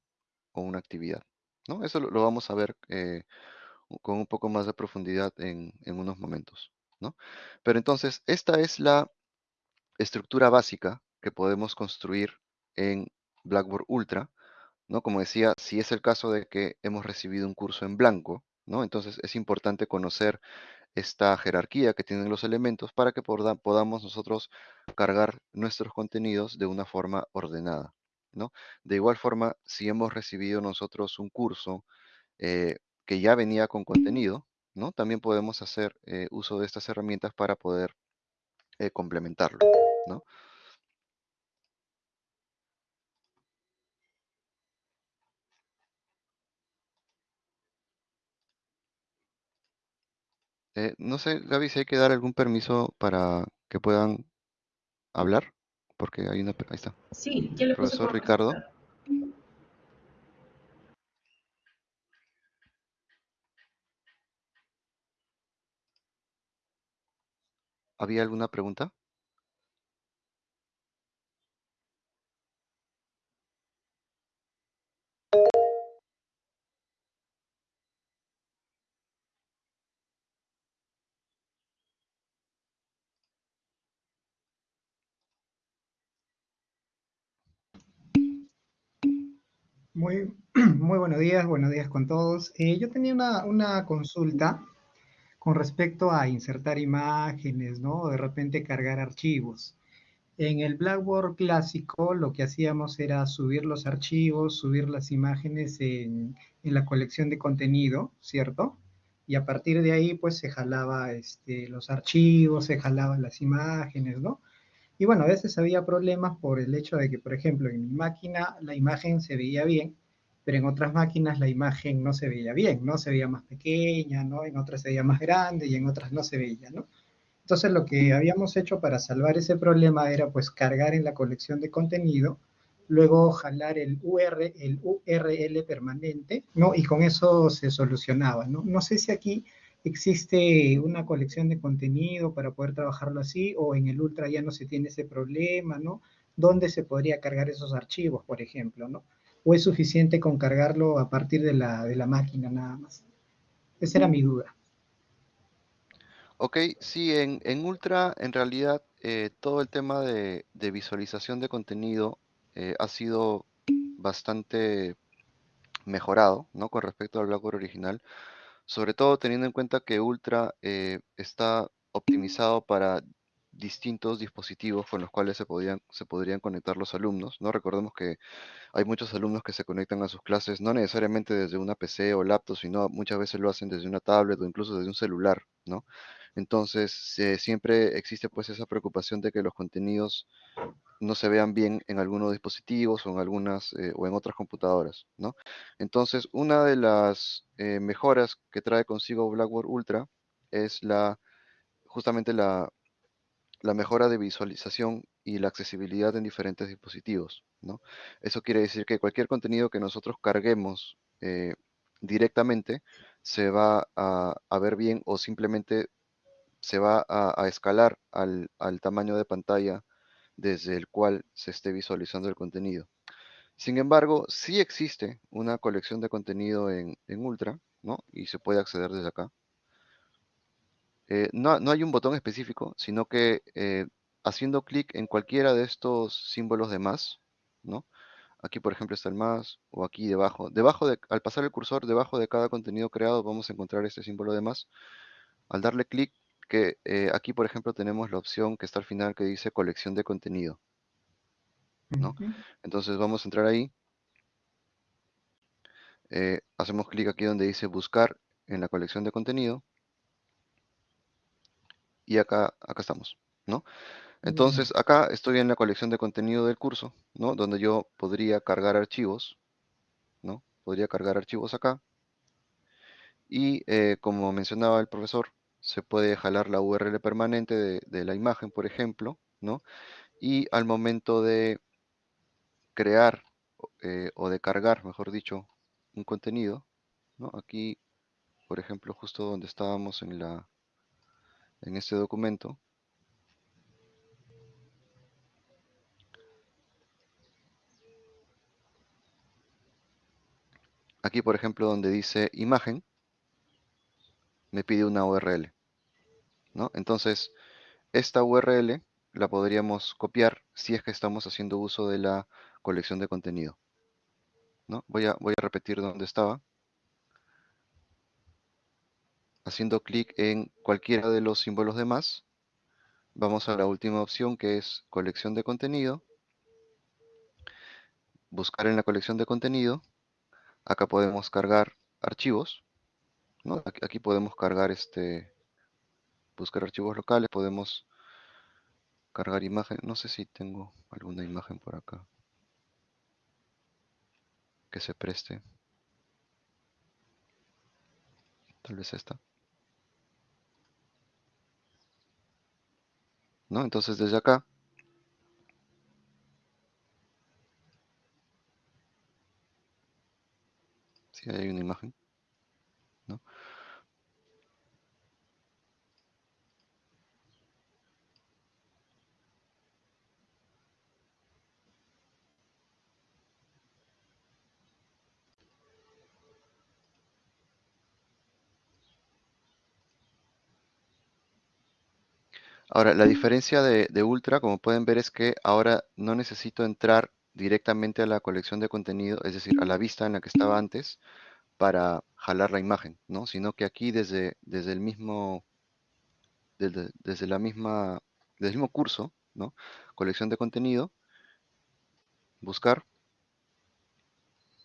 A: o una actividad, ¿no? Eso lo, vamos a ver eh, con un poco más de profundidad en, unos momentos. ¿no? Pero entonces, esta es la estructura básica que podemos construir en Blackboard Ultra. ¿No? Como decía, si es el caso de que hemos recibido un curso en blanco, ¿no? entonces es importante conocer esta jerarquía que tienen los elementos para que podamos nosotros cargar nuestros contenidos de una forma ordenada. ¿no? De igual forma, si hemos recibido nosotros un curso eh, que ya venía con contenido, ¿no? También podemos hacer eh, uso de estas herramientas para poder eh, complementarlo, ¿no? Eh, no sé, Gaby, si hay que dar algún permiso para que puedan hablar, porque hay una... Ahí está.
B: Sí, ya le
A: Profesor Ricardo. ¿Había alguna pregunta?
C: Muy, muy buenos días, buenos días con todos. Eh, yo tenía una, una consulta con respecto a insertar imágenes, ¿no? De repente cargar archivos. En el Blackboard clásico lo que hacíamos era subir los archivos, subir las imágenes en, en la colección de contenido, ¿cierto? Y a partir de ahí pues se jalaba este, los archivos, se jalaban las imágenes, ¿no? Y bueno, a veces había problemas por el hecho de que, por ejemplo, en mi máquina la imagen se veía bien, pero en otras máquinas la imagen no se veía bien, ¿no? Se veía más pequeña, ¿no? En otras se veía más grande y en otras no se veía, ¿no? Entonces lo que habíamos hecho para salvar ese problema era pues cargar en la colección de contenido, luego jalar el, UR, el URL permanente, ¿no? Y con eso se solucionaba, ¿no? No sé si aquí existe una colección de contenido para poder trabajarlo así o en el Ultra ya no se tiene ese problema, ¿no? ¿Dónde se podría cargar esos archivos, por ejemplo, ¿no? ¿O es suficiente con cargarlo a partir de la, de la máquina nada más? Esa era mi duda.
A: Ok, sí, en, en Ultra en realidad eh, todo el tema de, de visualización de contenido eh, ha sido bastante mejorado, ¿no? Con respecto al Blackboard original, sobre todo teniendo en cuenta que Ultra eh, está optimizado para distintos dispositivos con los cuales se podían, se podrían conectar los alumnos, ¿no? Recordemos que hay muchos alumnos que se conectan a sus clases no necesariamente desde una PC o laptop, sino muchas veces lo hacen desde una tablet o incluso desde un celular, ¿no? Entonces, eh, siempre existe pues esa preocupación de que los contenidos no se vean bien en algunos dispositivos o en algunas eh, o en otras computadoras, ¿no? Entonces, una de las eh, mejoras que trae consigo Blackboard Ultra es la justamente la, mejora de visualización y la accesibilidad en diferentes dispositivos, ¿no? Eso quiere decir que cualquier contenido que nosotros carguemos directamente se va a ver bien o simplemente se va a, escalar al, tamaño de pantalla desde el cual se esté visualizando el contenido. Sin embargo, sí existe una colección de contenido en, Ultra, ¿no? Y se puede acceder desde acá. Eh, no, hay un botón específico, sino que eh, haciendo clic en cualquiera de estos símbolos de más, ¿no? Aquí, por ejemplo, está el más, o aquí debajo. Debajo de, al pasar el cursor, debajo de cada contenido creado, vamos a encontrar este símbolo de más. Al darle clic, que eh, aquí, por ejemplo, tenemos la opción que está al final que dice colección de contenido. ¿no? Entonces vamos a entrar ahí. Eh, hacemos clic aquí donde dice buscar en la colección de contenido. Y acá, acá estamos, ¿no? Entonces acá estoy en la colección de contenido del curso, ¿no? Donde yo podría cargar archivos, ¿no? Podría cargar archivos acá. Y eh, como mencionaba el profesor, se puede jalar la URL permanente de, la imagen, por ejemplo, ¿no? Y al momento de crear eh, o de cargar, mejor dicho, un contenido, ¿no? Aquí, por ejemplo, justo donde estábamos en, la, en este documento, aquí, por ejemplo, donde dice imagen, me pide una URL. Entonces, esta URL la podríamos copiar si es que estamos haciendo uso de la colección de contenido. ¿no? Voy, a, repetir donde estaba. Haciendo clic en cualquiera de los símbolos de más, vamos a la última opción que es colección de contenido. Buscar en la colección de contenido. Acá podemos cargar archivos. Aquí, aquí podemos cargar este, buscar archivos locales, podemos cargar imagen. No sé si tengo alguna imagen por acá que se preste. Tal vez esta. ¿No? Entonces desde acá si hay una imagen. ¿no? Ahora, la diferencia de, Ultra, como pueden ver, es que ahora no necesito entrar directamente a la colección de contenido, es decir, a la vista en la que estaba antes, para jalar la imagen, ¿no? Sino que aquí desde, desde el mismo, desde, la misma, desde el mismo curso, ¿no? Colección de contenido, buscar,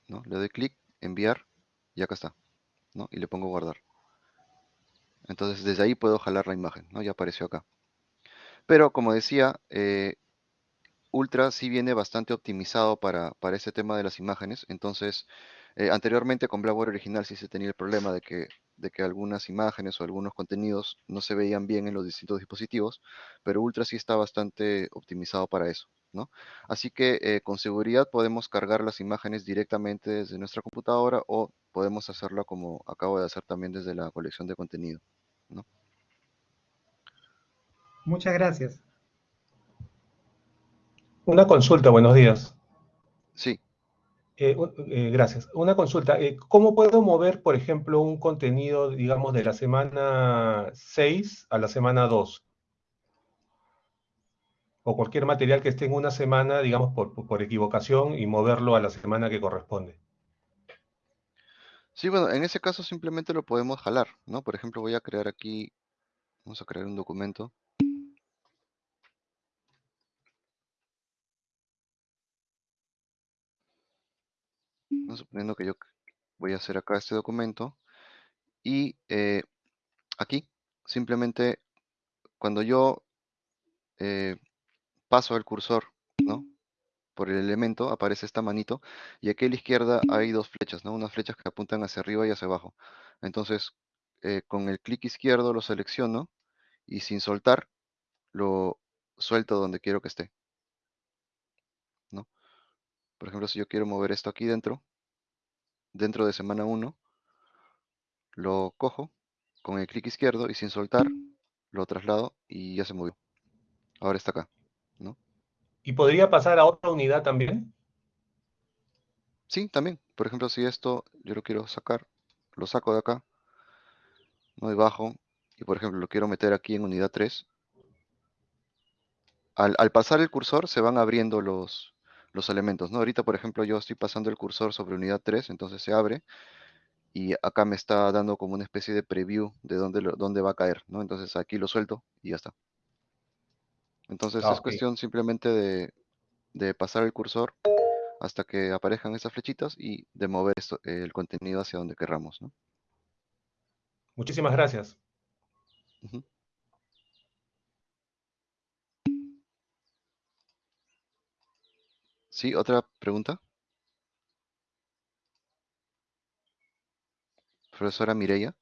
A: ¿no? Le doy clic, enviar y acá está, ¿no? Y le pongo guardar. Entonces desde ahí puedo jalar la imagen, ¿no? Ya apareció acá. Pero como decía, eh, Ultra sí viene bastante optimizado para, para ese tema de las imágenes. Entonces, eh, anteriormente con Blackboard original sí se tenía el problema de que, algunas imágenes o algunos contenidos no se veían bien en los distintos dispositivos, pero Ultra sí está bastante optimizado para eso. Así que eh, con seguridad podemos cargar las imágenes directamente desde nuestra computadora o podemos hacerlo como acabo de hacer también desde la colección de contenido.
C: Muchas gracias.
D: Una consulta, buenos días.
A: Sí.
D: Eh, eh, gracias. Una consulta. Eh, ¿Cómo puedo mover, por ejemplo, un contenido, digamos, de la semana 6 a la semana 2? O cualquier material que esté en una semana, digamos, por, por equivocación y moverlo a la semana que corresponde.
A: Sí, bueno, en ese caso simplemente lo podemos jalar, ¿no? Por ejemplo, voy a crear aquí, vamos a crear un documento. Suponiendo que yo voy a hacer acá este documento y eh, aquí simplemente cuando yo eh, paso el cursor por el elemento aparece esta manito y aquí a la izquierda hay dos flechas, ¿no? unas flechas que apuntan hacia arriba y hacia abajo. Entonces eh, con el clic izquierdo lo selecciono y sin soltar lo suelto donde quiero que esté por ejemplo si yo quiero mover esto aquí dentro dentro de semana 1, lo cojo con el clic izquierdo y sin soltar lo traslado y ya se movió. Ahora está acá, ¿no?
D: ¿Y podría pasar a otra unidad también?
A: Sí, también. Por ejemplo, si esto yo lo quiero sacar, lo saco de acá, no bajo, y por ejemplo lo quiero meter aquí en unidad 3. Al, al pasar el cursor se van abriendo los, los elementos, ¿no? Ahorita, por ejemplo, yo estoy pasando el cursor sobre unidad 3, entonces se abre y acá me está dando como una especie de preview de dónde, dónde va a caer, ¿no? Entonces aquí lo suelto y ya está. Entonces
D: Ah,
A: es cuestión simplemente de, de pasar el cursor hasta que aparezcan esas flechitas y de mover esto- el contenido hacia donde querramos, ¿no?
D: Muchísimas gracias.
A: ¿Sí? ¿Otra pregunta? Profesora Mireya.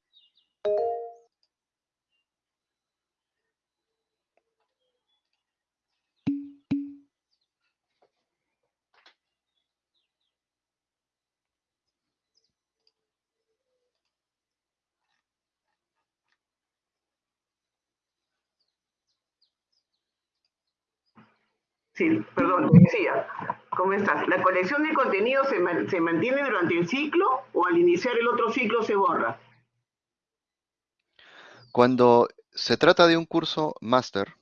E: Sí, perdón, decía. ¿Cómo estás? ¿La colección de contenido se, ma- se mantiene durante el ciclo o al iniciar el otro ciclo se borra?
A: Cuando se trata de un curso máster,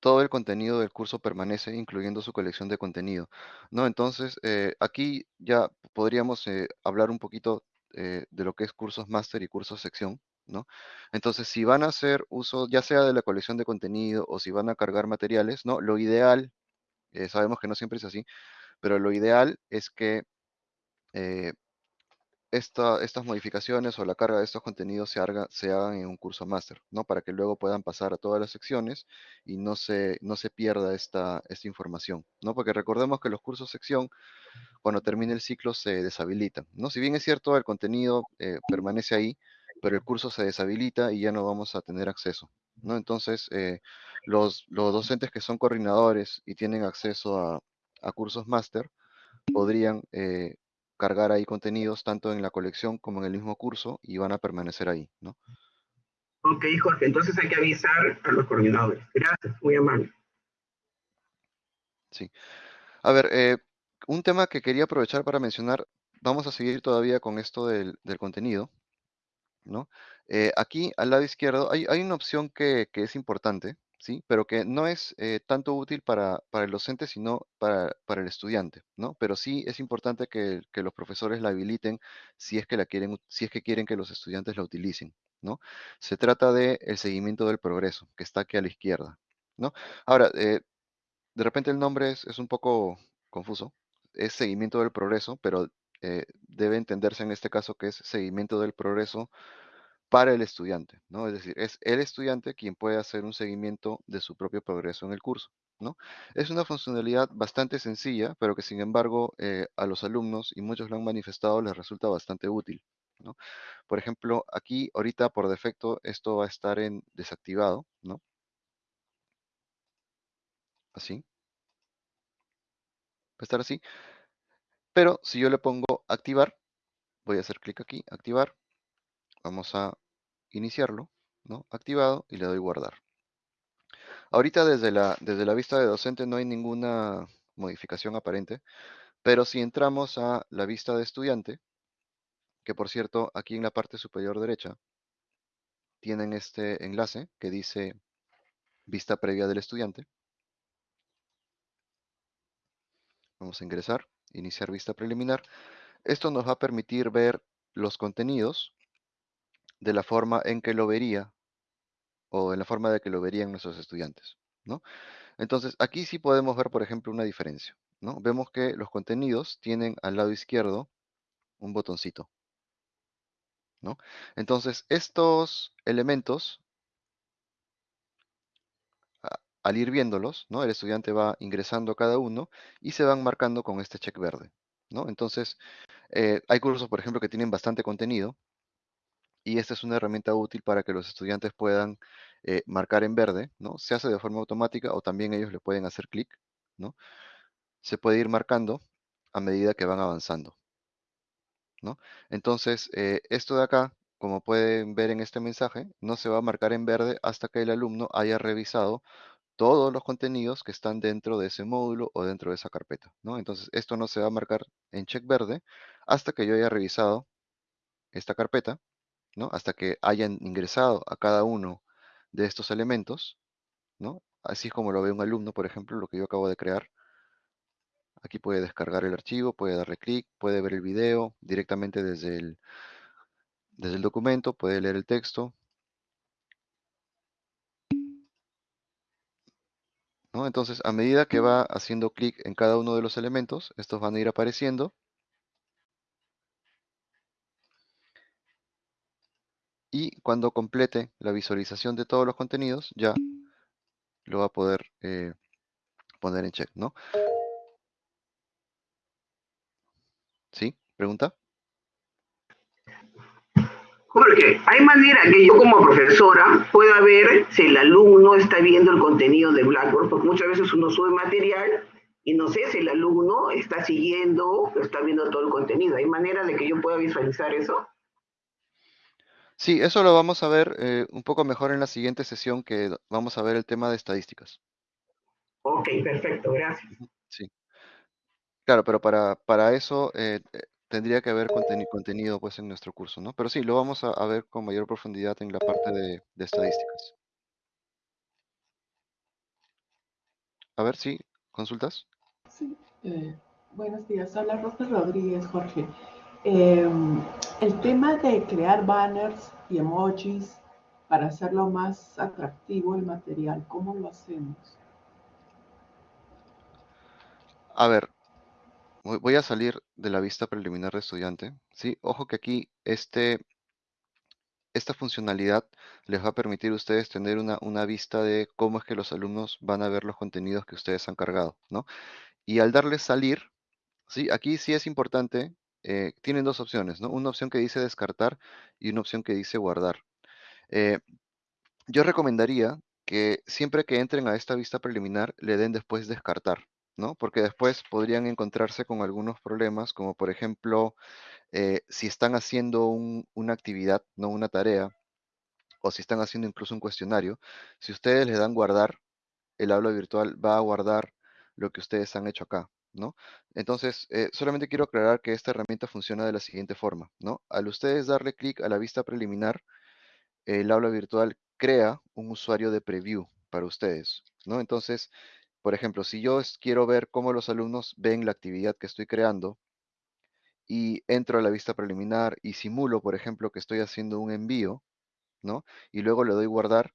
A: todo el contenido del curso permanece, incluyendo su colección de contenido, ¿no? Entonces, eh, aquí ya podríamos eh, hablar un poquito eh, de lo que es cursos máster y cursos sección, ¿no? Entonces, si van a hacer uso ya sea de la colección de contenido o si van a cargar materiales, ¿no? Lo ideal, eh, sabemos que no siempre es así, pero lo ideal es que eh, esta- estas modificaciones o la carga de estos contenidos se hagan en un curso máster, ¿no? Para que luego puedan pasar a todas las secciones y no se, no se pierda esta, esta información, ¿no? Porque recordemos que los cursos sección, cuando termine el ciclo, se deshabilitan, ¿no? Si bien es cierto, el contenido eh, permanece ahí, pero el curso se deshabilita y ya no vamos a tener acceso, ¿no? Entonces, eh, los, los docentes que son coordinadores y tienen acceso a, a cursos máster, podrían eh, cargar ahí contenidos tanto en la colección como en el mismo curso y van a permanecer ahí, ¿no?
E: Ok, Jorge, entonces hay que avisar a los coordinadores. Gracias, muy amable.
A: Sí. A ver, eh, un tema que quería aprovechar para mencionar, vamos a seguir todavía con esto del, del contenido, Eh, aquí al lado izquierdo hay, hay una opción que, que es importante, ¿sí? Pero que no es eh, tanto útil para, para el docente, sino para, para el estudiante, ¿no? Pero sí es importante que, que los profesores la habiliten si es que la quieren, si es que quieren que los estudiantes la utilicen, ¿no? Se trata de el seguimiento del progreso, que está aquí a la izquierda, ¿no? Ahora, eh, de repente el nombre es, es, un poco confuso, es seguimiento del progreso, pero eh, debe entenderse en este caso que es seguimiento del progreso para el estudiante, ¿no? Es decir, es el estudiante quien puede hacer un seguimiento de su propio progreso en el curso, ¿no? Es una funcionalidad bastante sencilla, pero que sin embargo eh, a los alumnos, y muchos lo han manifestado, les resulta bastante útil, ¿no? Por ejemplo, aquí ahorita por defecto esto va a estar en desactivado, ¿no? Así. Va a estar así. Pero si yo le pongo activar, voy a hacer clic aquí, activar, vamos a iniciarlo, ¿no? Activado y le doy guardar. Ahorita desde la, desde la vista de docente no hay ninguna modificación aparente, pero si entramos a la vista de estudiante, que por cierto aquí en la parte superior derecha tienen este enlace que dice vista previa del estudiante. Vamos a ingresar, iniciar vista preliminar. Esto nos va a permitir ver los contenidos de la forma en que lo vería o en la forma de que lo verían nuestros estudiantes, ¿no? Entonces, aquí sí podemos ver, por ejemplo, una diferencia, ¿no? Vemos que los contenidos tienen al lado izquierdo un botoncito, ¿no? Entonces, estos elementos, al ir viéndolos, ¿no? El estudiante va ingresando cada uno y se van marcando con este check verde, ¿no? Entonces, eh, hay cursos, por ejemplo, que tienen bastante contenido, y esta es una herramienta útil para que los estudiantes puedan eh, marcar en verde, ¿no? Se hace de forma automática o también ellos le pueden hacer clic, ¿no? Se puede ir marcando a medida que van avanzando, ¿no? Entonces, eh, esto de acá, como pueden ver en este mensaje, no se va a marcar en verde hasta que el alumno haya revisado todos los contenidos que están dentro de ese módulo o dentro de esa carpeta, ¿no? Entonces, esto no se va a marcar en check verde hasta que yo haya revisado esta carpeta ¿no? Hasta que hayan ingresado a cada uno de estos elementos, ¿no? Así como lo ve un alumno, por ejemplo, lo que yo acabo de crear. Aquí puede descargar el archivo, puede darle clic, puede ver el video directamente desde el, desde el documento, puede leer el texto. Entonces, a medida que va haciendo clic en cada uno de los elementos, estos van a ir apareciendo y cuando complete la visualización de todos los contenidos ya lo va a poder eh, poner en check, ¿no? ¿Sí? ¿Pregunta?
E: Jorge, ¿hay manera que yo como profesora pueda ver si el alumno está viendo el contenido de Blackboard? Porque muchas veces uno sube material y no sé si el alumno está siguiendo, está viendo todo el contenido. ¿Hay manera de que yo pueda visualizar eso?
A: Sí, eso lo vamos a ver eh, un poco mejor en la siguiente sesión que vamos a ver el tema de estadísticas.
E: Ok, perfecto, gracias.
A: Sí. Claro, pero para, para eso eh, eh, tendría que haber contenido pues en nuestro curso, ¿no? Pero sí, lo vamos a, ver con mayor profundidad en la parte de, de estadísticas. A ver, sí, ¿consultas?
F: Sí, buenos días. Hola, Rosa Rodríguez, Jorge. Em, el tema de crear banners y emojis para hacerlo más atractivo el material, ¿cómo lo hacemos?
A: A ver, voy a salir de la vista preliminar de estudiante. ¿sí? Ojo que aquí este, esta funcionalidad les va a permitir a ustedes tener una, una, vista de cómo es que los alumnos van a ver los contenidos que ustedes han cargado. ¿no? Y al darles salir, ¿sí? aquí sí es importante eh, tienen dos opciones, ¿no? Una opción que dice descartar y una opción que dice guardar. Eh, yo recomendaría que siempre que entren a esta vista preliminar le den después descartar, ¿no? Porque después podrían encontrarse con algunos problemas, como por ejemplo, eh, si están haciendo una actividad, no una tarea, o si están haciendo incluso un cuestionario, si ustedes le dan guardar, el aula virtual va a guardar lo que ustedes han hecho acá, ¿no? Entonces, eh, solamente quiero aclarar que esta herramienta funciona de la siguiente forma, ¿no? Al ustedes darle clic a la vista preliminar, el aula virtual crea un usuario de preview para ustedes, ¿no? Entonces, por ejemplo, si yo quiero ver cómo los alumnos ven la actividad que estoy creando y entro a la vista preliminar y simulo, por ejemplo, que estoy haciendo un envío, ¿no? Y luego le doy guardar,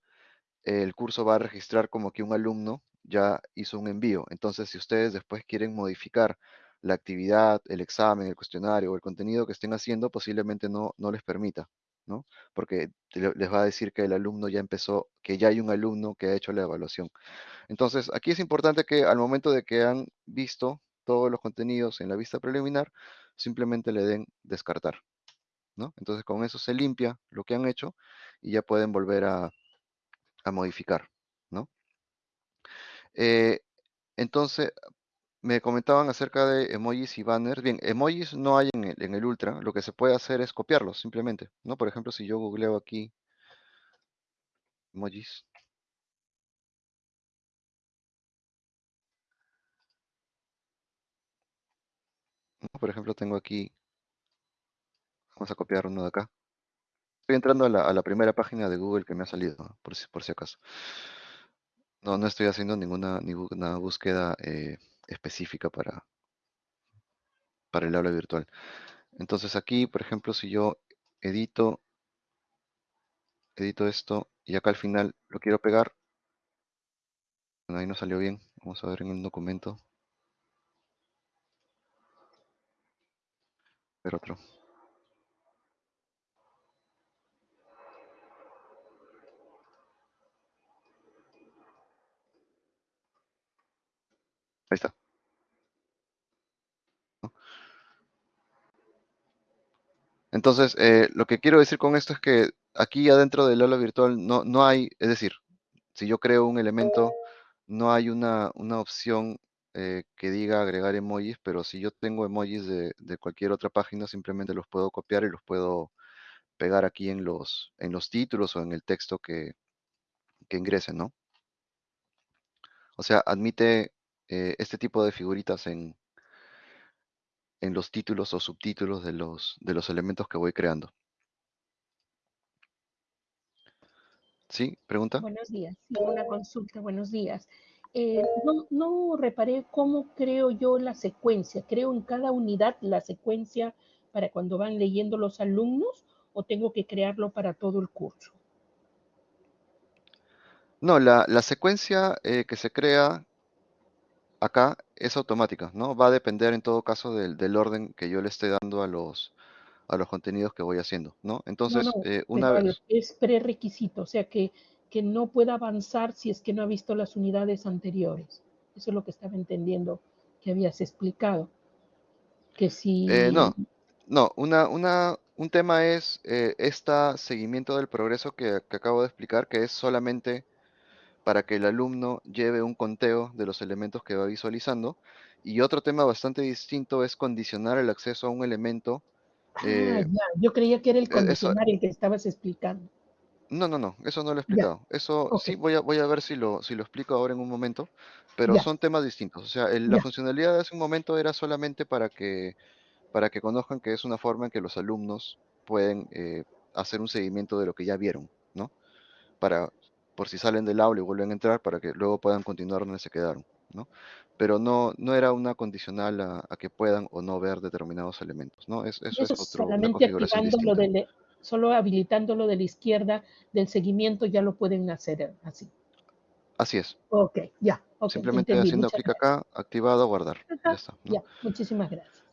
A: el curso va a registrar como que un alumno ya hizo un envío. Entonces, si ustedes después quieren modificar la actividad, el examen, el cuestionario o el contenido que estén haciendo, posiblemente no, no les permita, ¿no? Porque les va a decir que el alumno ya empezó, que ya hay un alumno que ha hecho la evaluación. Entonces, aquí es importante que al momento de que han visto todos los contenidos en la vista preliminar, simplemente le den descartar, ¿no? Entonces, con eso se limpia lo que han hecho y ya pueden volver a, a modificar, ¿no? Eh, entonces, me comentaban acerca de emojis y banners. Bien, emojis no hay en el, en el Ultra. Lo que se puede hacer es copiarlos simplemente, ¿no? Por ejemplo, si yo googleo aquí emojis. Por ejemplo, tengo aquí, vamos a copiar uno de acá. Estoy entrando a la, a la primera página de Google que me ha salido, por, si, por si acaso. No, no estoy haciendo ninguna, ninguna búsqueda eh, específica para, para el aula virtual. Entonces aquí, por ejemplo, si yo edito, edito esto y acá al final lo quiero pegar, ahí no salió bien. Vamos a ver en el documento. Ver otro. Ahí está. Entonces, eh, lo que quiero decir con esto es que aquí adentro del aula virtual no, no hay, es decir, si yo creo un elemento, no hay una, una opción eh, que diga agregar emojis, pero si yo tengo emojis de, de, cualquier otra página, simplemente los puedo copiar y los puedo pegar aquí en los, en los títulos o en el texto que, que ingresen, ¿no? O sea, admite eh, este tipo de figuritas en, en los títulos o subtítulos de los, de los elementos que voy creando. ¿Sí? ¿Pregunta?
G: Buenos días. Sí, una consulta. Buenos días. Eh, no, no reparé cómo creo yo la secuencia. ¿Creo en cada unidad la secuencia para cuando van leyendo los alumnos o tengo que crearlo para todo el curso?
A: No, la, la secuencia eh, que se crea acá es automática, ¿no? Va a depender en todo caso del, del, orden que yo le esté dando a los, a los contenidos que voy haciendo, ¿no? Entonces,
G: no, no,
A: eh, una vez...
G: Es prerequisito, o sea que, que no pueda avanzar si es que no ha visto las unidades anteriores. Eso es lo que estaba entendiendo que habías explicado. Que si...
A: Eh, no, no, una, una, un tema es eh, este seguimiento del progreso que, que acabo de explicar, que es solamente para que el alumno lleve un conteo de los elementos que va visualizando. Y otro tema bastante distinto es condicionar el acceso a un elemento.
G: Ah, eh, ya. Yo creía que era el condicionar eso, el que estabas explicando.
A: No, no, no, eso no lo he explicado. Ya. Eso okay. sí voy a, voy a ver si lo, si lo explico ahora en un momento, pero ya. son temas distintos. O sea, el, la funcionalidad de hace un momento era solamente para que, para que conozcan que es una forma en que los alumnos pueden eh, hacer un seguimiento de lo que ya vieron, ¿no? Para por si salen del aula y vuelven a entrar para que luego puedan continuar donde se quedaron, ¿no? Pero no, no era una condicional a, a que puedan o no ver determinados elementos, ¿no? Es, eso,
G: eso,
A: es
G: otro, solamente lo de, solo habilitando lo de la izquierda del seguimiento ya lo pueden hacer así.
A: Así es.
G: Ok, ya. Okay,
A: Simplemente
G: entendí.
A: haciendo clic acá, activado, guardar.
G: Ajá,
A: Ya está. ¿no?
G: Ya, muchísimas gracias.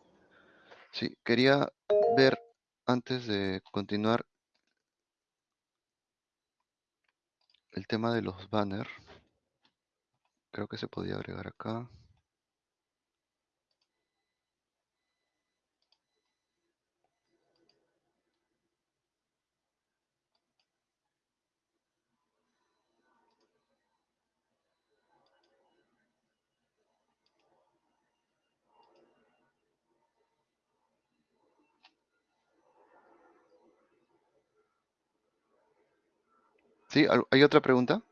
A: Sí, quería ver antes de continuar el tema de los banners. Creo que se podía agregar acá. ¿Sí? ¿Al- ¿Hay otra pregunta?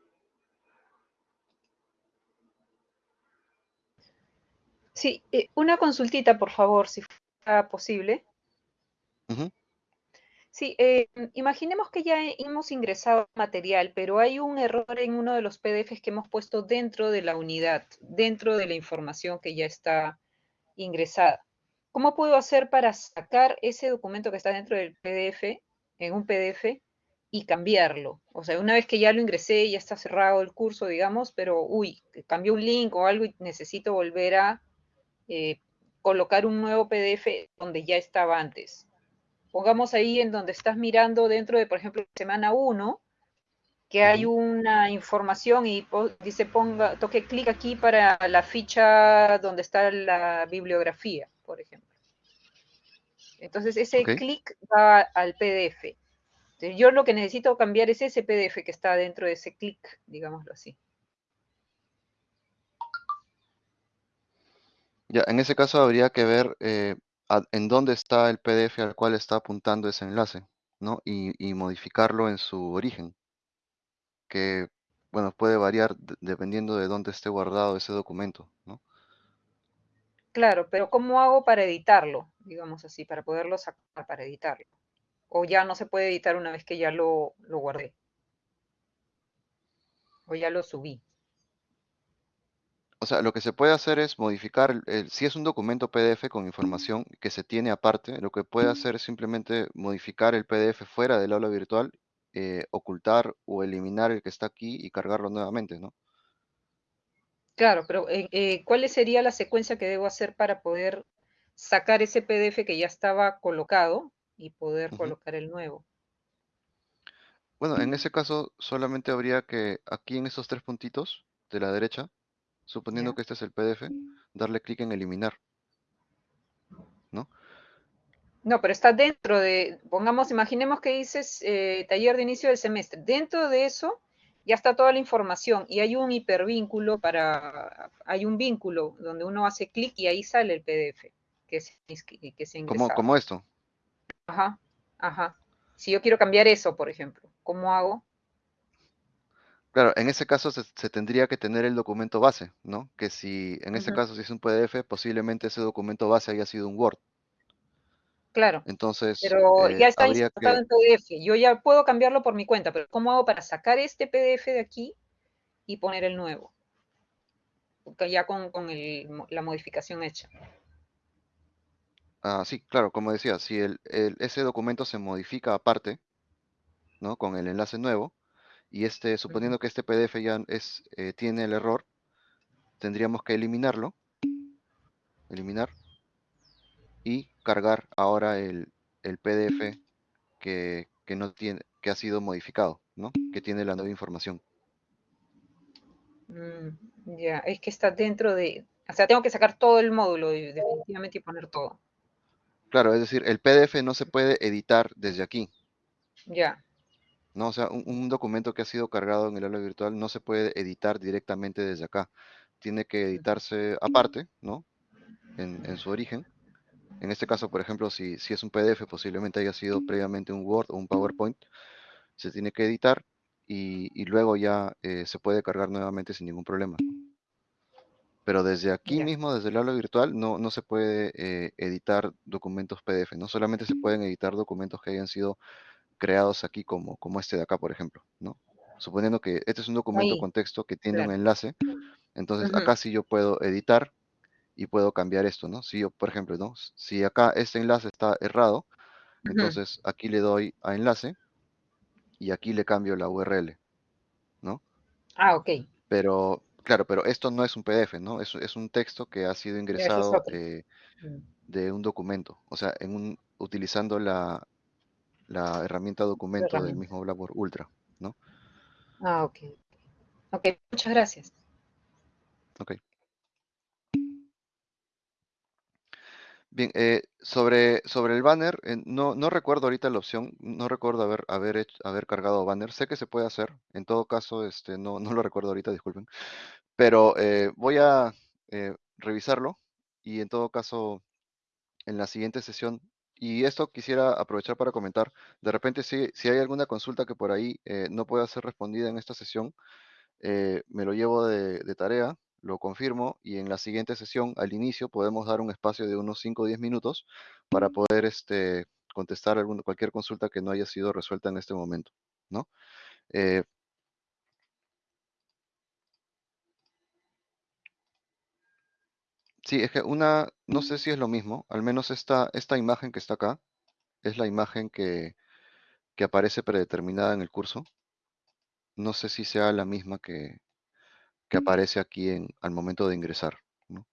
H: Sí, eh, una consultita, por favor, si fuera posible. Sí, eh, imaginemos que ya hemos ingresado material, pero hay un error en uno de los PDFs que hemos puesto dentro de la unidad, dentro de la información que ya está ingresada. ¿Cómo puedo hacer para sacar ese documento que está dentro del PDF, en un PDF, y cambiarlo. O sea, una vez que ya lo ingresé, ya está cerrado el curso, digamos, pero, uy, cambió un link o algo y necesito volver a eh, colocar un nuevo PDF donde ya estaba antes. Pongamos ahí en donde estás mirando dentro de, por ejemplo, semana 1, que hay una información y dice ponga, toque clic aquí para la ficha donde está la bibliografía, por ejemplo. Entonces ese clic va al PDF. Yo lo que necesito cambiar es ese PDF que está dentro de ese clic, digámoslo así.
A: Ya, en ese caso habría que ver eh, en dónde está el PDF al cual está apuntando ese enlace, ¿no? Y, modificarlo en su origen, que, bueno, puede variar dependiendo de dónde esté guardado ese documento, ¿no?
H: Claro, pero ¿cómo hago para editarlo? Digamos así, para poderlo sacar, para editarlo. O ya no se puede editar una vez que ya lo, lo guardé. O ya lo subí.
A: O sea, lo que se puede hacer es modificar, el, si es un documento PDF con información que se tiene aparte, lo que puede hacer es simplemente modificar el PDF fuera del aula virtual, eh, ocultar o eliminar el que está aquí y cargarlo nuevamente, ¿no?
H: Claro, pero eh, eh, ¿cuál sería la secuencia que debo hacer para poder sacar ese PDF que ya estaba colocado y poder colocar el nuevo?
A: Bueno, en ese caso solamente habría que aquí en esos tres puntitos de la derecha, suponiendo que este es el PDF, darle clic en eliminar. ¿No?
H: No, pero está dentro de, pongamos, imaginemos que dices eh, taller de inicio del semestre. Dentro de eso ya está toda la información y hay un hipervínculo para, hay un vínculo donde uno hace clic y ahí sale el PDF que se, que se
A: como, como esto.
H: Ajá, ajá. Si yo quiero cambiar eso, por ejemplo, ¿cómo hago?
A: Claro, en ese caso se, tendría que tener el documento base, ¿no? Que si, en ese caso, si es un PDF, posiblemente ese documento base haya sido un Word.
H: Claro.
A: Entonces,
H: pero ya está insertado en PDF. Yo ya puedo cambiarlo por mi cuenta, pero ¿cómo hago para sacar este PDF de aquí y poner el nuevo? Ya con, la modificación hecha.
A: Ah, sí, claro, como decía, si el, ese documento se modifica aparte, ¿no? Con el enlace nuevo, y este, suponiendo que este PDF ya es, eh, tiene el error, tendríamos que eliminarlo, eliminar, y cargar ahora el, PDF que, no tiene, que ha sido modificado, ¿no? Que tiene la nueva información.
H: Mm, ya, es que está dentro de, o sea, tengo que sacar todo el módulo definitivamente y poner todo.
A: Claro, es decir, el PDF no se puede editar desde aquí.
H: Ya.
A: ¿no? O sea, un, documento que ha sido cargado en el aula virtual no se puede editar directamente desde acá. Tiene que editarse aparte, ¿no? En, su origen. En este caso, por ejemplo, si, si, es un PDF, posiblemente haya sido previamente un Word o un PowerPoint, se tiene que editar y, luego ya eh, se puede cargar nuevamente sin ningún problema. Pero desde aquí mismo, desde el aula virtual, no, no se puede eh, editar documentos PDF, no solamente se pueden editar documentos que hayan sido creados aquí como, como este de acá, por ejemplo, ¿no? Suponiendo que este es un documento con texto que tiene un enlace, entonces acá sí yo puedo editar y puedo cambiar esto, ¿no? Si yo, por ejemplo, ¿no? Si acá este enlace está errado, entonces aquí le doy a enlace y aquí le cambio la URL, ¿no?
H: Ah, ok.
A: Pero, claro, pero esto no es un PDF, ¿no? Es, es un texto que ha sido ingresado eh, mm. de un documento, o sea, en un, utilizando la, la herramienta documento del mismo Blackboard Ultra, ¿no?
H: Ah, ok. Ok, muchas gracias.
A: Ok. Bien, eh, sobre, sobre el banner, eh, no, no recuerdo ahorita la opción, no recuerdo haber, haber, haber cargado banner, sé que se puede hacer, en todo caso, este, no, no lo recuerdo ahorita, disculpen, pero eh, voy a revisarlo y en todo caso, en la siguiente sesión y esto quisiera aprovechar para comentar. De repente, si, si hay alguna consulta que por ahí eh, no pueda ser respondida en esta sesión, eh, me lo llevo de, tarea, lo confirmo y en la siguiente sesión, al inicio, podemos dar un espacio de unos 5 o 10 minutos para poder este, contestar alguna, cualquier consulta que no haya sido resuelta en este momento. ¿no? Eh, Sí, es que una, no sé si es lo mismo, al menos esta, esta imagen que está acá es la imagen que, que aparece predeterminada en el curso. No sé si sea la misma que, que aparece aquí en, al momento de ingresar. ¿no?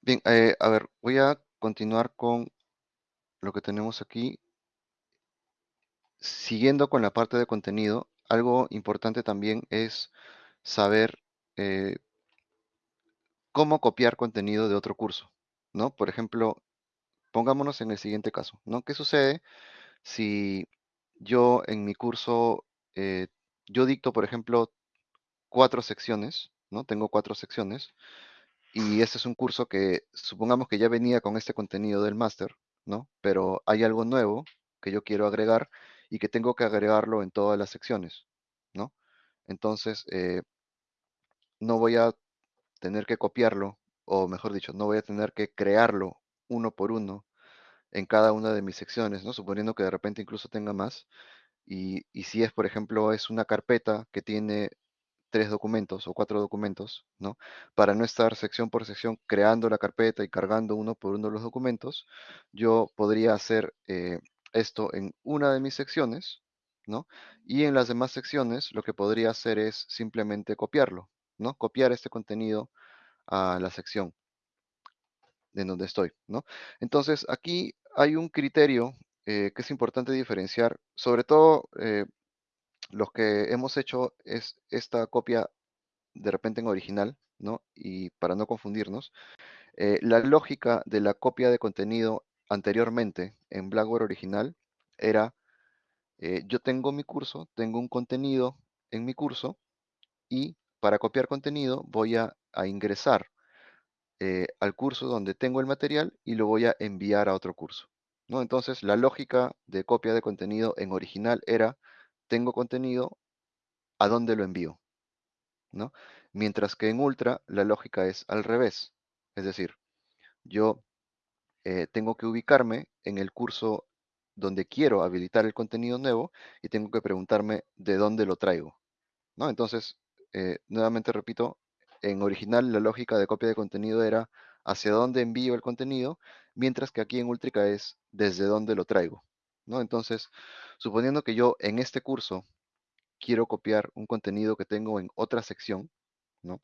A: Bien, eh, a ver, voy a continuar con lo que tenemos aquí. Siguiendo con la parte de contenido, algo importante también es saber eh, cómo copiar contenido de otro curso, ¿no? Por ejemplo, pongámonos en el siguiente caso, ¿no? ¿Qué sucede si yo en mi curso, eh, yo dicto, por ejemplo, cuatro secciones, ¿no? Tengo cuatro secciones y este es un curso que supongamos que ya venía con este contenido del máster, ¿no? Pero hay algo nuevo que yo quiero agregar y que tengo que agregarlo en todas las secciones, ¿no? Entonces, eh, no voy a tener que copiarlo, o mejor dicho, no voy a tener que crearlo uno por uno en cada una de mis secciones, ¿no? Suponiendo que de repente incluso tenga más. Y, si es, por ejemplo, es una carpeta que tiene tres documentos o cuatro documentos, ¿no? Para no estar sección por sección creando la carpeta y cargando uno por uno los documentos, yo podría hacer eh, esto en una de mis secciones, ¿no? Y en las demás secciones lo que podría hacer es simplemente copiarlo, ¿no? Copiar este contenido a la sección en donde estoy, ¿no? Entonces, aquí hay un criterio eh, que es importante diferenciar, sobre todo eh, los que hemos hecho es esta copia de repente en original, ¿no? Y para no confundirnos, eh, la lógica de la copia de contenido anteriormente en Blackboard original era, eh, yo tengo mi curso, tengo un contenido en mi curso y para copiar contenido voy a, ingresar al curso donde tengo el material y lo voy a enviar a otro curso. ¿No? Entonces, la lógica de copia de contenido en original era, tengo contenido, ¿a dónde lo envío? ¿no? Mientras que en Ultra la lógica es al revés. Es decir, yo eh, tengo que ubicarme en el curso donde quiero habilitar el contenido nuevo y tengo que preguntarme de dónde lo traigo. ¿no? Entonces, eh, nuevamente repito, en original la lógica de copia de contenido era hacia dónde envío el contenido, mientras que aquí en Ultrica es desde dónde lo traigo. ¿no? Entonces, suponiendo que yo en este curso quiero copiar un contenido que tengo en otra sección, ¿no?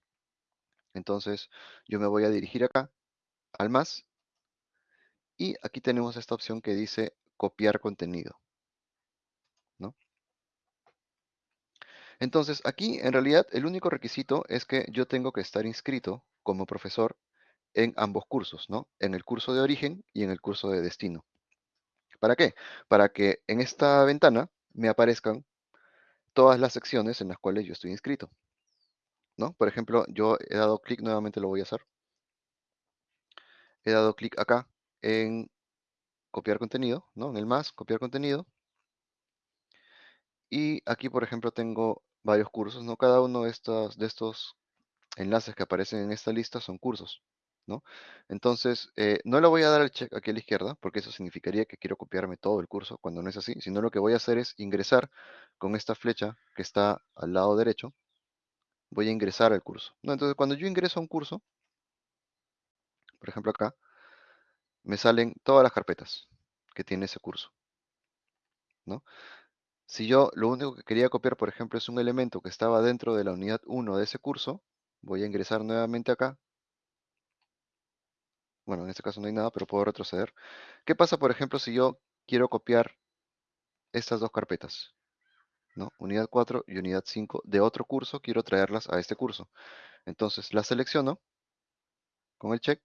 A: Entonces, yo me voy a dirigir acá al más y aquí tenemos esta opción que dice copiar contenido, ¿no? Entonces, aquí en realidad el único requisito es que yo tengo que estar inscrito como profesor en ambos cursos, ¿no? En el curso de origen y en el curso de destino. ¿Para qué? Para que en esta ventana me aparezcan todas las secciones en las cuales yo estoy inscrito. ¿no? Por ejemplo, yo he dado clic, nuevamente lo voy a hacer. He dado clic acá en copiar contenido, ¿no? En el más, copiar contenido. Y aquí, por ejemplo, tengo varios cursos, ¿no? Cada uno de estos, de estos enlaces que aparecen en esta lista son cursos, ¿no? Entonces, eh, no le voy a dar el check aquí a la izquierda, porque eso significaría que quiero copiarme todo el curso, cuando no es así, sino lo que voy a hacer es ingresar con esta flecha que está al lado derecho, voy a ingresar al curso. Entonces, cuando yo ingreso a un curso, por ejemplo acá, me salen todas las carpetas que tiene ese curso. ¿no? Si yo lo único que quería copiar, por ejemplo, es un elemento que estaba dentro de la unidad 1 de ese curso, voy a ingresar nuevamente acá. Bueno, en este caso no hay nada, pero puedo retroceder. ¿Qué pasa, por ejemplo, si yo quiero copiar estas dos carpetas? ¿no? Unidad 4 y unidad 5 de otro curso, quiero traerlas a este curso. Entonces las selecciono con el check,